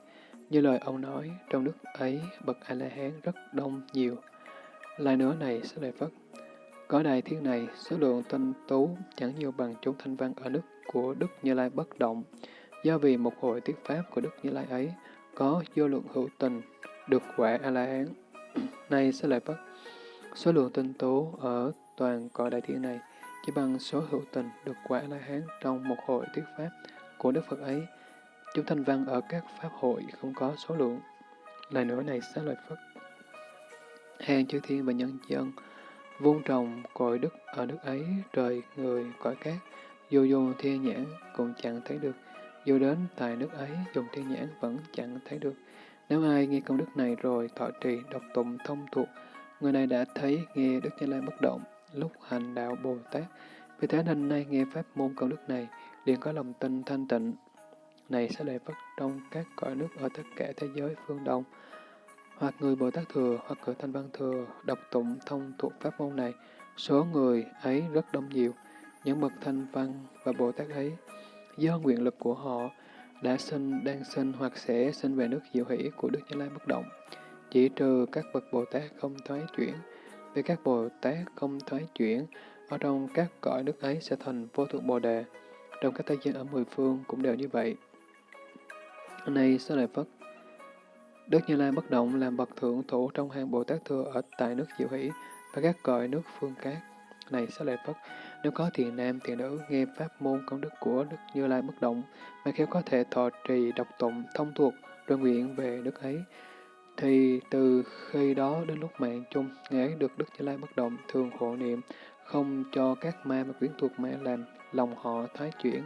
như lời ông nói, trong nước ấy bậc A-la-hán rất đông nhiều. Lại nữa này sẽ lại Phất, có đại thiên này, số lượng tinh tú chẳng nhiều bằng chúng thanh văn ở nước của Đức Như Lai bất động. Do vì một hội tiết pháp của Đức Như Lai ấy có vô lượng hữu tình, được quả A-la-hán. Này sẽ lại Phất, số lượng tinh tú ở toàn cõi đại thiên này chỉ bằng số hữu tình được quả A-la-hán trong một hội thuyết pháp của Đức Phật ấy. Chúng thanh văn ở các pháp hội không có số lượng. lời nữa này xá lợi Phất. Hàng chư thiên và nhân dân vun trồng cội đức ở nước ấy, trời, người, cõi cát, dù dùng thiên nhãn cũng chẳng thấy được, dù đến tại nước ấy dùng thiên nhãn vẫn chẳng thấy được. Nếu ai nghe công đức này rồi thọ trì, đọc tụng thông thuộc, người này đã thấy nghe Đức Như Lai bất động, lúc hành đạo Bồ Tát. Vì thế nên nay nghe pháp môn công đức này, liền có lòng tin thanh tịnh. Này sẽ lệ Phất trong các cõi nước ở tất cả thế giới phương Đông, hoặc người Bồ Tát Thừa, hoặc cử Thanh Văn Thừa, đọc tụng thông thuộc pháp môn này, số người ấy rất đông nhiều. Những bậc Thanh Văn và Bồ Tát ấy, do nguyện lực của họ, đã sinh, đang sinh hoặc sẽ sinh về nước diệu hỷ của Đức Như Lai bất động. Chỉ trừ các bậc Bồ Tát không thoái chuyển. Vì các Bồ Tát không thoái chuyển, ở trong các cõi nước ấy sẽ thành vô thượng Bồ Đề. Trong các thế gian ở mười phương cũng đều như vậy. Này Sơ Lợi Phất, Đức Như Lai bất động làm bậc thượng thủ trong hàng Bồ Tát thừa ở tại nước diệu hỷ và các cõi nước phương cát. Này Sa Lợi Phất, nếu có thiền nam, thiền nữ nghe pháp môn công đức của Đức Như Lai bất động, mà khéo có thể thọ trì, đọc tụng, thông thuộc, rồi nguyện về đức ấy, thì từ khi đó đến lúc mạng chung, Ngài ấy được Đức Như Lai bất động, thường hộ niệm, không cho các ma và quyến thuộc ma làm lòng họ thái chuyển,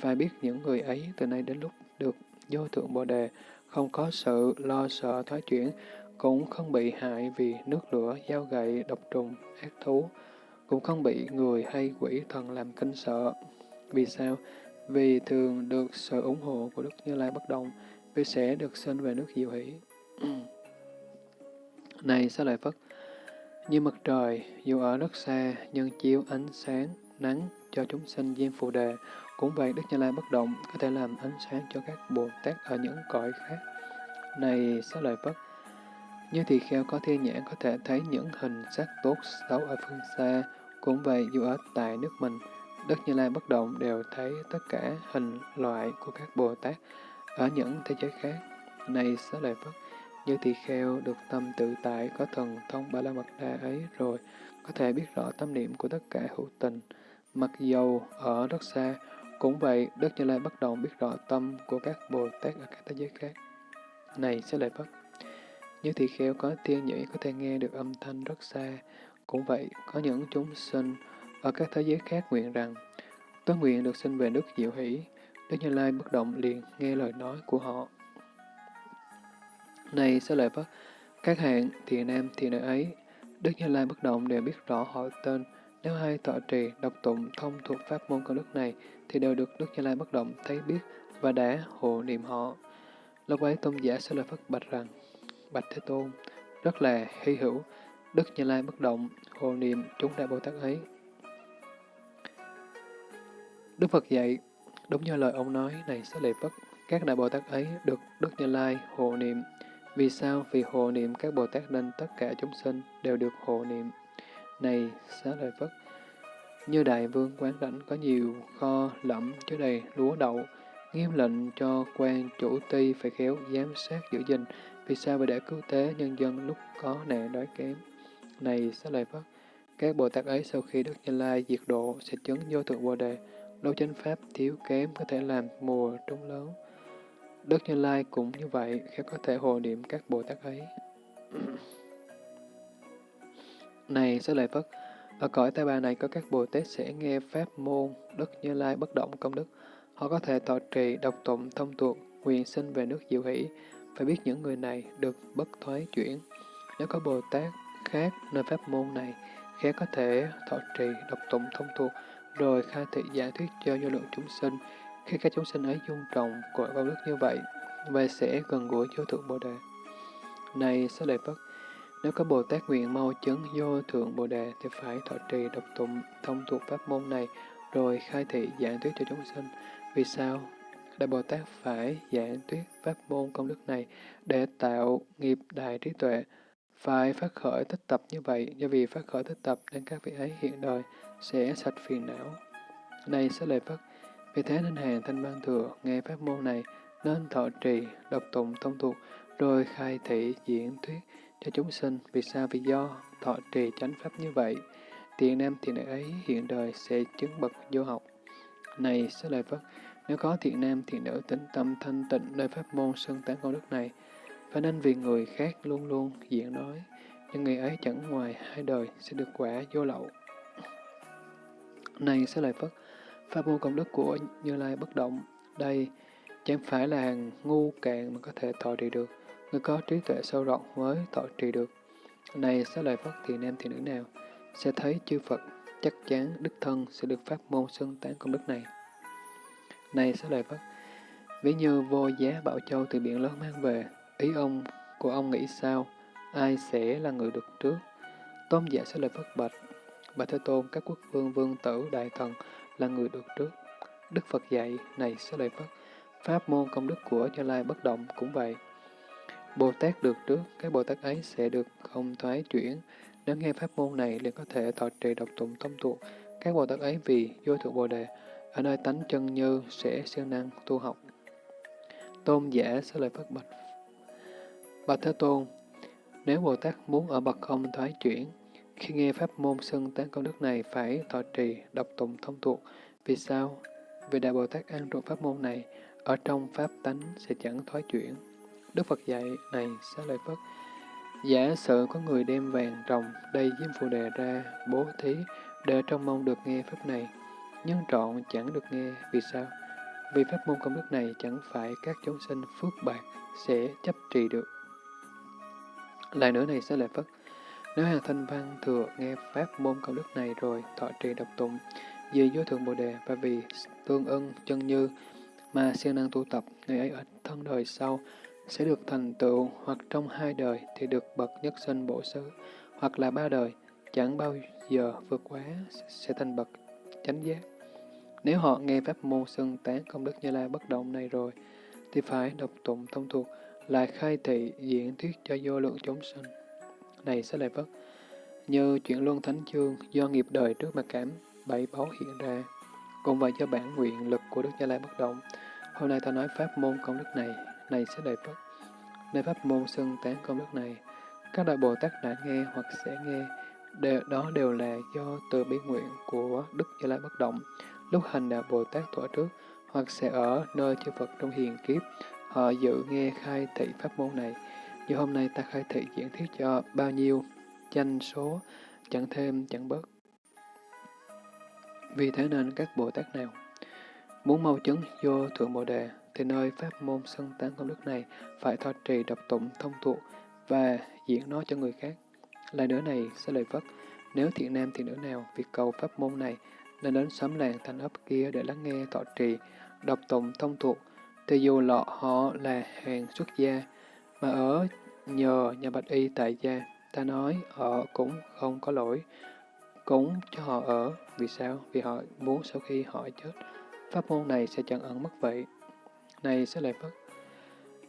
và biết những người ấy từ nay đến lúc được vô thượng Bồ Đề, không có sự lo sợ thoái chuyển, cũng không bị hại vì nước lửa, dao gậy, độc trùng, ác thú, cũng không bị người hay quỷ thần làm kinh sợ. Vì sao? Vì thường được sự ủng hộ của Đức Như Lai bất động, vì sẽ được sinh về nước diệu hỷ. này sao lại Phất, như mặt trời, dù ở rất xa, nhưng chiếu ánh sáng, nắng cho chúng sinh diêm phù đề, cũng vậy Đức Như Lai bất động có thể làm ánh sáng cho các Bồ Tát ở những cõi khác. Này sao lời Phất, như thì kheo có thiên nhãn có thể thấy những hình sắc tốt xấu ở phương xa, cũng vậy dù ở tại nước mình, Đức Như Lai bất động đều thấy tất cả hình loại của các Bồ Tát ở những thế giới khác. Này xá lợi Phất, như thì kheo được tâm tự tại có thần thông ba la mật đa ấy rồi, có thể biết rõ tâm niệm của tất cả hữu tình. Mặc dầu ở rất xa, cũng vậy Đức Như Lai bất động biết rõ tâm của các Bồ Tát ở các thế giới khác. Này sẽ lợi Phất, như thị kheo có tiên nhĩ có thể nghe được âm thanh rất xa, cũng vậy có những chúng sinh ở các thế giới khác nguyện rằng, tôi nguyện được sinh về Đức diệu hỷ, Đức Như Lai bất động liền nghe lời nói của họ. Này sẽ lợi Phất, các hạng thiện nam thiện nữ ấy, Đức Như Lai bất động đều biết rõ họ tên, nếu hai tọa trì, đọc tụng, thông thuộc pháp môn công đức này, thì đều được Đức Như Lai bất động thấy biết và đã hộ niệm họ. Lúc ấy tôn giả sẽ lời Phất bạch rằng, Bạch Thế Tôn, rất là hy hữu, Đức Như Lai bất động, hộ niệm chúng đại Bồ Tát ấy. Đức Phật dạy, đúng như lời ông nói này sẽ lệ Phất, các đại Bồ Tát ấy được Đức Như Lai hộ niệm. Vì sao? Vì hộ niệm các Bồ Tát nên tất cả chúng sinh đều được hộ niệm. Này, xá lợi Phất, như đại vương quán lãnh có nhiều kho lẫm chứa đầy lúa đậu, nghiêm lệnh cho quan chủ ty phải khéo giám sát giữ gìn, vì sao vì để cứu tế nhân dân lúc có nạn đói kém. Này, xá lợi Phất, các Bồ Tát ấy sau khi Đức Như Lai diệt độ sẽ chứng vô thượng Bồ Đề, lâu chánh pháp thiếu kém có thể làm mùa trúng lớn. Đức Như Lai cũng như vậy, khéo có thể hồ niệm các Bồ Tát ấy. Này, xá lợi Phất, ở cõi tây bà này có các Bồ Tát sẽ nghe pháp môn Đức Như Lai bất động công đức. Họ có thể tọa trì, đọc tụng, thông tuộc, nguyện sinh về nước diệu hỷ. Phải biết những người này được bất thoái chuyển. Nếu có Bồ Tát khác nơi pháp môn này, khác có thể thọ trì, đọc tụng, thông thuộc, rồi khai thị giải thuyết cho vô lượng chúng sinh. Khi các chúng sinh ấy dung trọng của công đức như vậy, và sẽ gần gũi vô thượng Bồ Đề. Này, sẽ Lợi Phất, nếu có Bồ Tát nguyện mau chứng vô thượng Bồ Đề thì phải thọ trì độc tụng thông thuộc pháp môn này rồi khai thị giảng thuyết cho chúng sinh. Vì sao? Đại Bồ Tát phải giảng thuyết pháp môn công đức này để tạo nghiệp đại trí tuệ. Phải phát khởi tích tập như vậy, do vì phát khởi tích tập nên các vị ấy hiện đời sẽ sạch phiền não. Này sẽ lời Phật, vì thế nên hàng thanh văn thừa nghe pháp môn này nên thọ trì, độc tụng thông thuộc, rồi khai thị diễn thuyết cho chúng sinh. Vì sao? Vì do thọ trì chánh pháp như vậy, thiện nam thiện nữ ấy hiện đời sẽ chứng bậc vô học. Này, sẽ lời Phật. nếu có thiện nam thiện nữ tính tâm thanh tịnh nơi pháp môn sơn tán công đức này, phải nên vì người khác luôn luôn diện nói, nhưng người ấy chẳng ngoài hai đời sẽ được quả vô lậu. Này, sẽ lời Phật. pháp môn công đức của Như Lai bất động, đây chẳng phải là hàng ngu cạn mà có thể thọ trì được. Người có trí tuệ sâu rộng mới thọ trì được. Này sẽ lời Phật thì nam thì nữ nào sẽ thấy chư Phật chắc chắn đức thân sẽ được pháp môn xưng tán công đức này. Này sẽ lời Phật, ví như vô giá Bảo Châu từ biển lớn mang về, ý ông của ông nghĩ sao, ai sẽ là người được trước? Tôn giả sẽ lời Phật bạch, Bạch Thế Tôn, các quốc vương, vương tử, đại thần là người được trước. Đức Phật dạy, này sẽ lời Phật, pháp môn công đức của Như Lai bất động cũng vậy. Bồ Tát được trước, các Bồ Tát ấy sẽ được không thoái chuyển. Nếu nghe pháp môn này liền có thể thọ trì độc tụng tâm thuộc. Các Bồ Tát ấy vì vô thượng Bồ Đề, ở nơi tánh chân như sẽ siêng năng tu học. Tôn giả sẽ lời phát bạch. Bạch Thế Tôn, nếu Bồ Tát muốn ở bậc không thoái chuyển, khi nghe pháp môn xưng tán công đức này phải thọ trì, đọc tụng thông thuộc. Vì sao? Vì Đại Bồ Tát an trụ pháp môn này, ở trong pháp tánh sẽ chẳng thoái chuyển. Đức Phật dạy, này xá lợi Phất, giả sử có người đem vàng trồng đầy diêm phù đề ra, bố thí, để trong mong được nghe pháp này, nhưng trọn chẳng được nghe, vì sao? Vì pháp môn công đức này chẳng phải các chúng sinh phước bạc sẽ chấp trì được. Lại nữa này xá lợi Phất, nếu hàng thanh văn thừa nghe pháp môn công đức này rồi thọ trì độc tụng, vì vô thượng Bồ Đề và vì tương ưng chân như mà siêng năng tu tập, người ấy ở thân đời sau sẽ được thành tựu hoặc trong hai đời thì được bậc nhất sinh bổ xứ, hoặc là ba đời, chẳng bao giờ vượt quá sẽ thành bậc chánh giác. Nếu họ nghe pháp môn xưng tán công đức Như Lai bất động này rồi, thì phải đọc tụng thông thuộc, lại khai thị diễn thuyết cho vô lượng chúng sinh. Này sẽ lại vất, như chuyện luân thánh chương do nghiệp đời trước mà cảm bảy báu hiện ra, cùng với do bản nguyện lực của Đức Như Lai bất động. Hôm nay ta nói pháp môn công đức này này sẽ đầy Phật. Nơi pháp môn xưng tán công đức này, các đại Bồ Tát đã nghe hoặc sẽ nghe, đều, đó đều là do từ bi nguyện của Đức Như Lai bất động. Lúc hành đạo Bồ Tát thuở trước, hoặc sẽ ở nơi chư Phật trong hiền kiếp, họ dự nghe khai thị pháp môn này. Như hôm nay ta khai thị diễn thuyết cho bao nhiêu, danh số, chẳng thêm chẳng bớt. Vì thế nên các Bồ Tát nào muốn mau chứng vô Thượng Bồ Đề thì nơi pháp môn sân tán công đức này phải thọ trì đọc tụng thông thuộc và diễn nó cho người khác. Lại nữa này, sẽ lời Phất, Nếu thiện nam thiện nữ nào việc cầu pháp môn này nên đến xóm làng thành ấp kia để lắng nghe thọ trì, đọc tụng thông thuộc, thì dù lọ họ là hàng xuất gia, mà ở nhờ nhà bạch y tại gia, ta nói họ cũng không có lỗi, cũng cho họ ở. Vì sao? Vì họ muốn sau khi họ chết, pháp môn này sẽ chẳng ẩn mất vậy. Này sẽ lại Phất,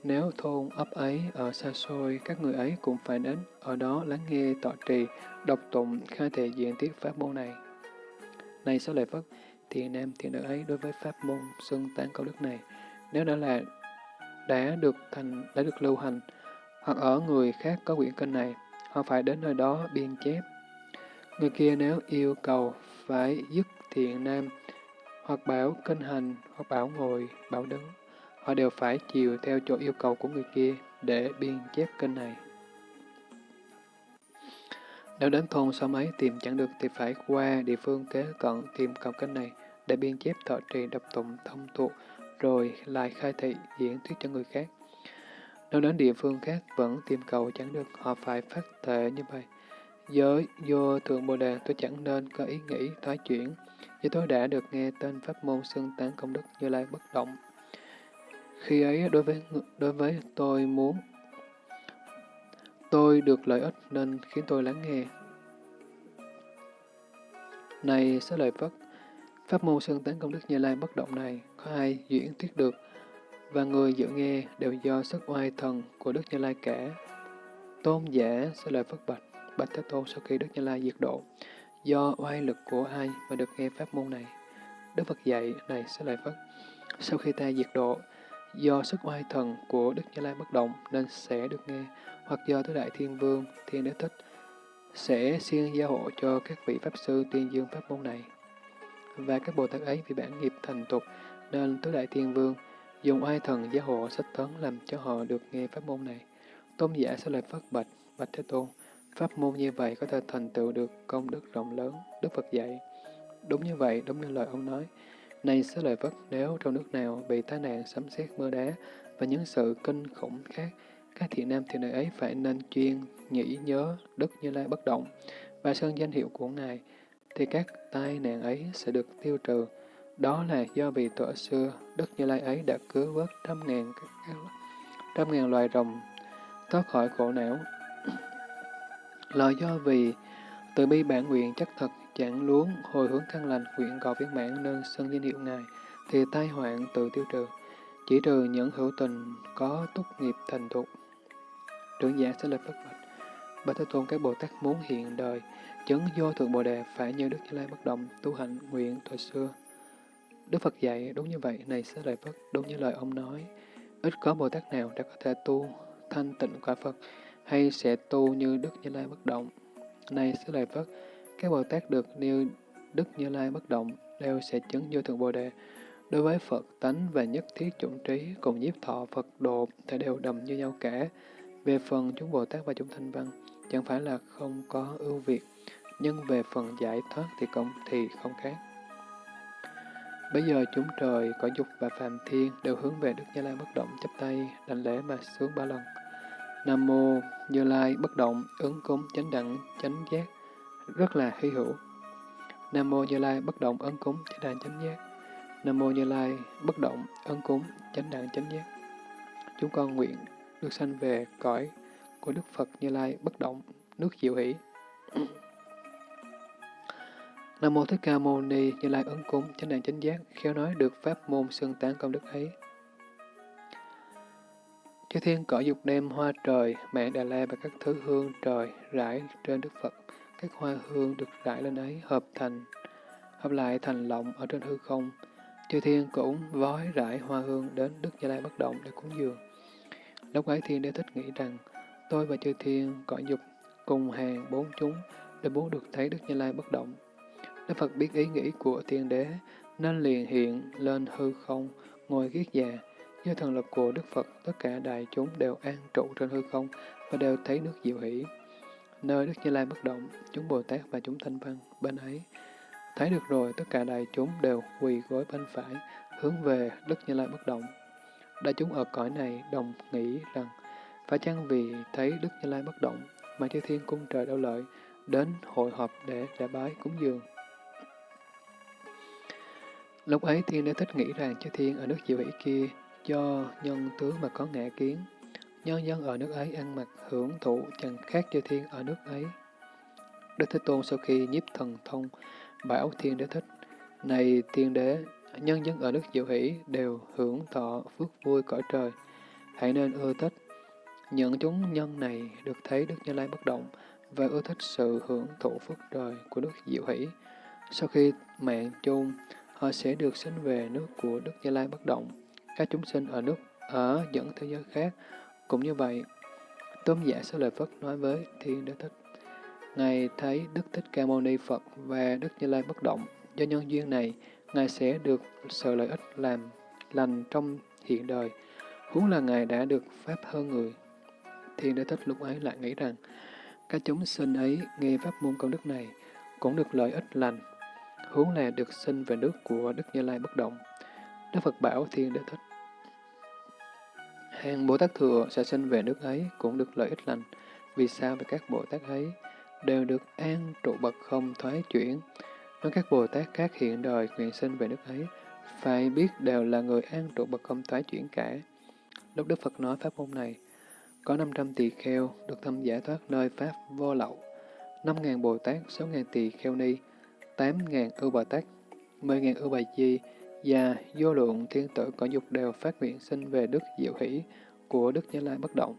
nếu thôn ấp ấy ở xa xôi, các người ấy cũng phải đến ở đó lắng nghe tọa trì, đọc tụng, khai thể diện tiết pháp môn này. Này sẽ lại Phất, thiện nam thiện nữ ấy đối với pháp môn xưng tán câu đức này, nếu đã là đã được thành đã được lưu hành, hoặc ở người khác có quyển kinh này, họ phải đến nơi đó biên chép. Người kia nếu yêu cầu phải dứt thiện nam, hoặc bảo kinh hành, hoặc bảo ngồi, bảo đứng, họ đều phải chiều theo chỗ yêu cầu của người kia để biên chép kênh này. Nếu đến thôn xóm ấy tìm chẳng được thì phải qua địa phương kế cận tìm cầu kênh này để biên chép thọ trì đập tụng thông thuộc rồi lại khai thị diễn thuyết cho người khác. Nếu đến địa phương khác vẫn tìm cầu chẳng được, họ phải phát thệ như vậy. Giới vô thượng Bồ Đề tôi chẳng nên có ý nghĩ thoái chuyển, vì tôi đã được nghe tên pháp môn xưng tán công đức như lai bất động. Khi ấy đối với đối với tôi muốn tôi được lợi ích nên khiến tôi lắng nghe. Này sẽ lợi Phất, pháp môn xưng tán công đức Như Lai bất động này có ai diễn thuyết được, và người dự nghe đều do sức oai thần của Đức Như Lai cả. Tôn giả sẽ lời Phất Bạch, Bạch Thế Tôn sau khi Đức Như Lai diệt độ, do oai lực của ai mà được nghe pháp môn này? Đức Phật dạy, này sẽ lời Phất, sau khi ta diệt độ, do sức oai thần của Đức Như Lai bất động nên sẽ được nghe, hoặc do Tứ Đại Thiên Vương, Thiên Đế Thích, sẽ siêng gia hộ cho các vị Pháp Sư tuyên dương pháp môn này. Và các Bồ Tát ấy vì bản nghiệp thành tục, nên Tứ Đại Thiên Vương dùng oai thần gia hộ sách tấn làm cho họ được nghe pháp môn này. Tôn giả sẽ lời phát bạch, bạch Thế Tôn. Pháp môn như vậy có thể thành tựu được công đức rộng lớn, Đức Phật dạy. Đúng như vậy, đúng như lời ông nói. Này sẽ lời vất nếu trong nước nào bị tai nạn sấm sét mưa đá và những sự kinh khủng khác, các thiện nam thiện nữ ấy phải nên chuyên nghĩ nhớ Đức Như Lai bất động và sơn danh hiệu của Ngài, thì các tai nạn ấy sẽ được tiêu trừ. Đó là do vì tổ xưa, Đức Như Lai ấy đã cứu vớt trăm ngàn, trăm ngàn loài rồng thoát khỏi khổ não. Là do vì từ bi bản nguyện chắc thật chẳng luống hồi hướng căn lành nguyện cầu viên mãn nên sân danh hiệu Ngài, thì tai hoạn tự tiêu trừ, chỉ trừ những hữu tình có túc nghiệp thành thục. Trưởng giả sẽ lập bất bạch. Bạch Thế Tôn các Bồ Tát muốn hiện đời, chứng vô thượng Bồ Đề phải như Đức Như Lai bất động, tu hành nguyện thời xưa. Đức Phật dạy đúng như vậy, này sẽ lời Phật, đúng như lời ông nói. Ít có Bồ Tát nào đã có thể tu thanh tịnh quả Phật, hay sẽ tu như Đức Như Lai bất động. Này sẽ lời Phật, các Bồ Tát được nêu Đức Như Lai bất động đều sẽ chứng vô thượng Bồ Đề. Đối với Phật tánh và nhất thiết chủng trí cùng nhiếp thọ Phật độ thì đều đầm như nhau cả. Về phần chúng Bồ Tát và chúng thanh văn, chẳng phải là không có ưu việt, nhưng về phần giải thoát thì cũng thì không khác. Bây giờ chúng trời, cõi dục và phàm thiên đều hướng về Đức Như Lai bất động chắp tay, đảnh lễ mà sướng ba lần. Nam Mô Như Lai bất động, ứng cúng chánh đẳng, chánh giác, rất là hy hữu. Nam Mô Như Lai bất động, ấn cúng chánh đàn chánh giác. Nam Mô Như Lai bất động, ấn cúng chánh đàn chánh giác. Chúng con nguyện được sanh về cõi của Đức Phật Như Lai bất động, nước diệu hỷ. Nam Mô Thích Ca Mâu Ni Như Lai ứng cúng chánh đàn chánh giác, khéo nói được pháp môn xưng tán công đức ấy. Chư thiên cõi dục đem hoa trời, mạng Đà La và các thứ hương trời rải trên Đức Phật. Các hoa hương được rải lên ấy hợp thành, hợp lại thành lọng ở trên hư không. Chư thiên cũng vói rải hoa hương đến Đức Như Lai bất động để cúng dường. Lúc ấy thiên đế thích nghĩ rằng, tôi và chư thiên cõi dục cùng hàng bốn chúng để muốn được thấy Đức Như Lai bất động. Đức Phật biết ý nghĩ của thiên đế, nên liền hiện lên hư không, ngồi kiết già. Do thần lực của Đức Phật, tất cả đại chúng đều an trụ trên hư không và đều thấy nước diệu hỷ. Nơi Đức Như Lai bất động, chúng Bồ Tát và chúng Thanh Văn bên ấy. Thấy được rồi, tất cả đại chúng đều quỳ gối bên phải, hướng về Đức Như Lai bất động. Đại chúng ở cõi này đồng nghĩ rằng, phải chăng vì thấy Đức Như Lai bất động, mà chư thiên cung trời đau lợi, đến hội họp để lễ bái cúng dường. Lúc ấy thiên đế thích nghĩ rằng chư thiên ở nước diệu hỷ kia do nhân tướng mà có ngã kiến. Nhân dân ở nước ấy ăn mặc hưởng thụ chẳng khác chư thiên ở nước ấy. Đức Thế Tôn sau khi nhiếp thần thông bảo thiên đế thích, này thiên đế, nhân dân ở nước diệu hỷ đều hưởng thọ phước vui cõi trời. Hãy nên ưa thích. Những chúng nhân này được thấy Đức Như Lai bất động và ưa thích sự hưởng thụ phước trời của Đức Diệu Hỷ. Sau khi mạng chung, họ sẽ được sinh về nước của Đức Như Lai bất động. Các chúng sinh ở nước ở những thế giới khác cũng như vậy. Tôn giả Sư Lợi Phất nói với Thiên Đế Thích. Ngài thấy Đức Thích Ca Mâu Ni Phật và Đức Như Lai bất động. Do nhân duyên này, Ngài sẽ được sự lợi ích làm lành trong hiện đời. Huống là Ngài đã được Pháp hơn người. Thiên Đế Thích lúc ấy lại nghĩ rằng, các chúng sinh ấy nghe Pháp môn công đức này, cũng được lợi ích lành huống là được sinh về nước của Đức Như Lai bất động. Đức Phật bảo Thiên Đế Thích. Hàng Bồ Tát Thừa sẽ sinh về nước ấy cũng được lợi ích lành. Vì sao về các Bồ Tát ấy đều được an trụ bậc không thoái chuyển. Nói các Bồ Tát khác hiện đời nguyện sinh về nước ấy, phải biết đều là người an trụ bậc không thoái chuyển cả. Lúc Đức Phật nói pháp môn này, có 500 tỳ kheo được thâm giải thoát nơi Pháp vô lậu, 5.000 Bồ Tát, 6.000 tỳ kheo ni, 8.000 ưu Bồ Tát, 10.000 ưu Bà Di và vô lượng thiên tử cõi dục đều phát nguyện sinh về Đức Diệu Hỷ của Đức Như Lai bất động.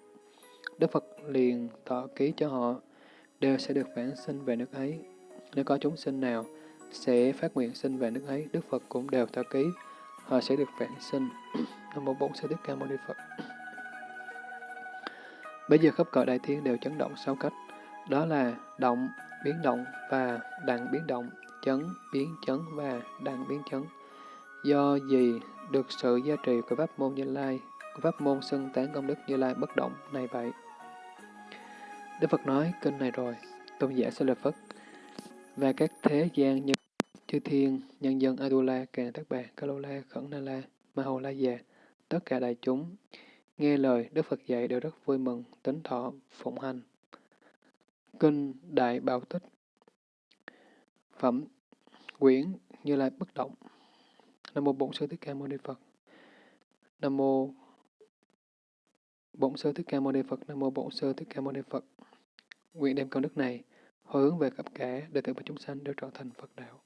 Đức Phật liền thọ ký cho họ, đều sẽ được vãng sinh về nước ấy. Nếu có chúng sinh nào sẽ phát nguyện sinh về nước ấy, Đức Phật cũng đều thọ ký, họ sẽ được vãng sinh. Nam mô Bổn Sư Thích Ca Mâu Ni Phật. Bây giờ khắp cõi đại thiên đều chấn động sáu cách, đó là động, biến động và đặng biến động chấn, biến chấn và đặng biến chấn. Do gì được sự gia trì của pháp môn Như Lai, của pháp môn xưng tán công đức Như Lai bất động này vậy? Đức Phật nói kinh này rồi, tôn giả sẽ là Phật, và các thế gian nhân chư thiên, nhân dân Adula, Càng Tác Bà, la Khẩn Na La, Ma Hầu La Già, tất cả đại chúng, nghe lời Đức Phật dạy đều rất vui mừng, tính thọ, phụng hành. Kinh Đại Bảo Tích Phẩm Quyển Như Lai Bất Động Nam Mô Bổn Sư Thích Ca Mâu Ni Phật Nam Mô Bổn Sư Thích Ca Mâu Ni Phật, Nam Mô Bổn Sư Thích Ca Mâu Ni Phật Nguyện đem công đức này hồi hướng về khắp cả đệ tử và chúng sanh đều trở thành Phật đạo.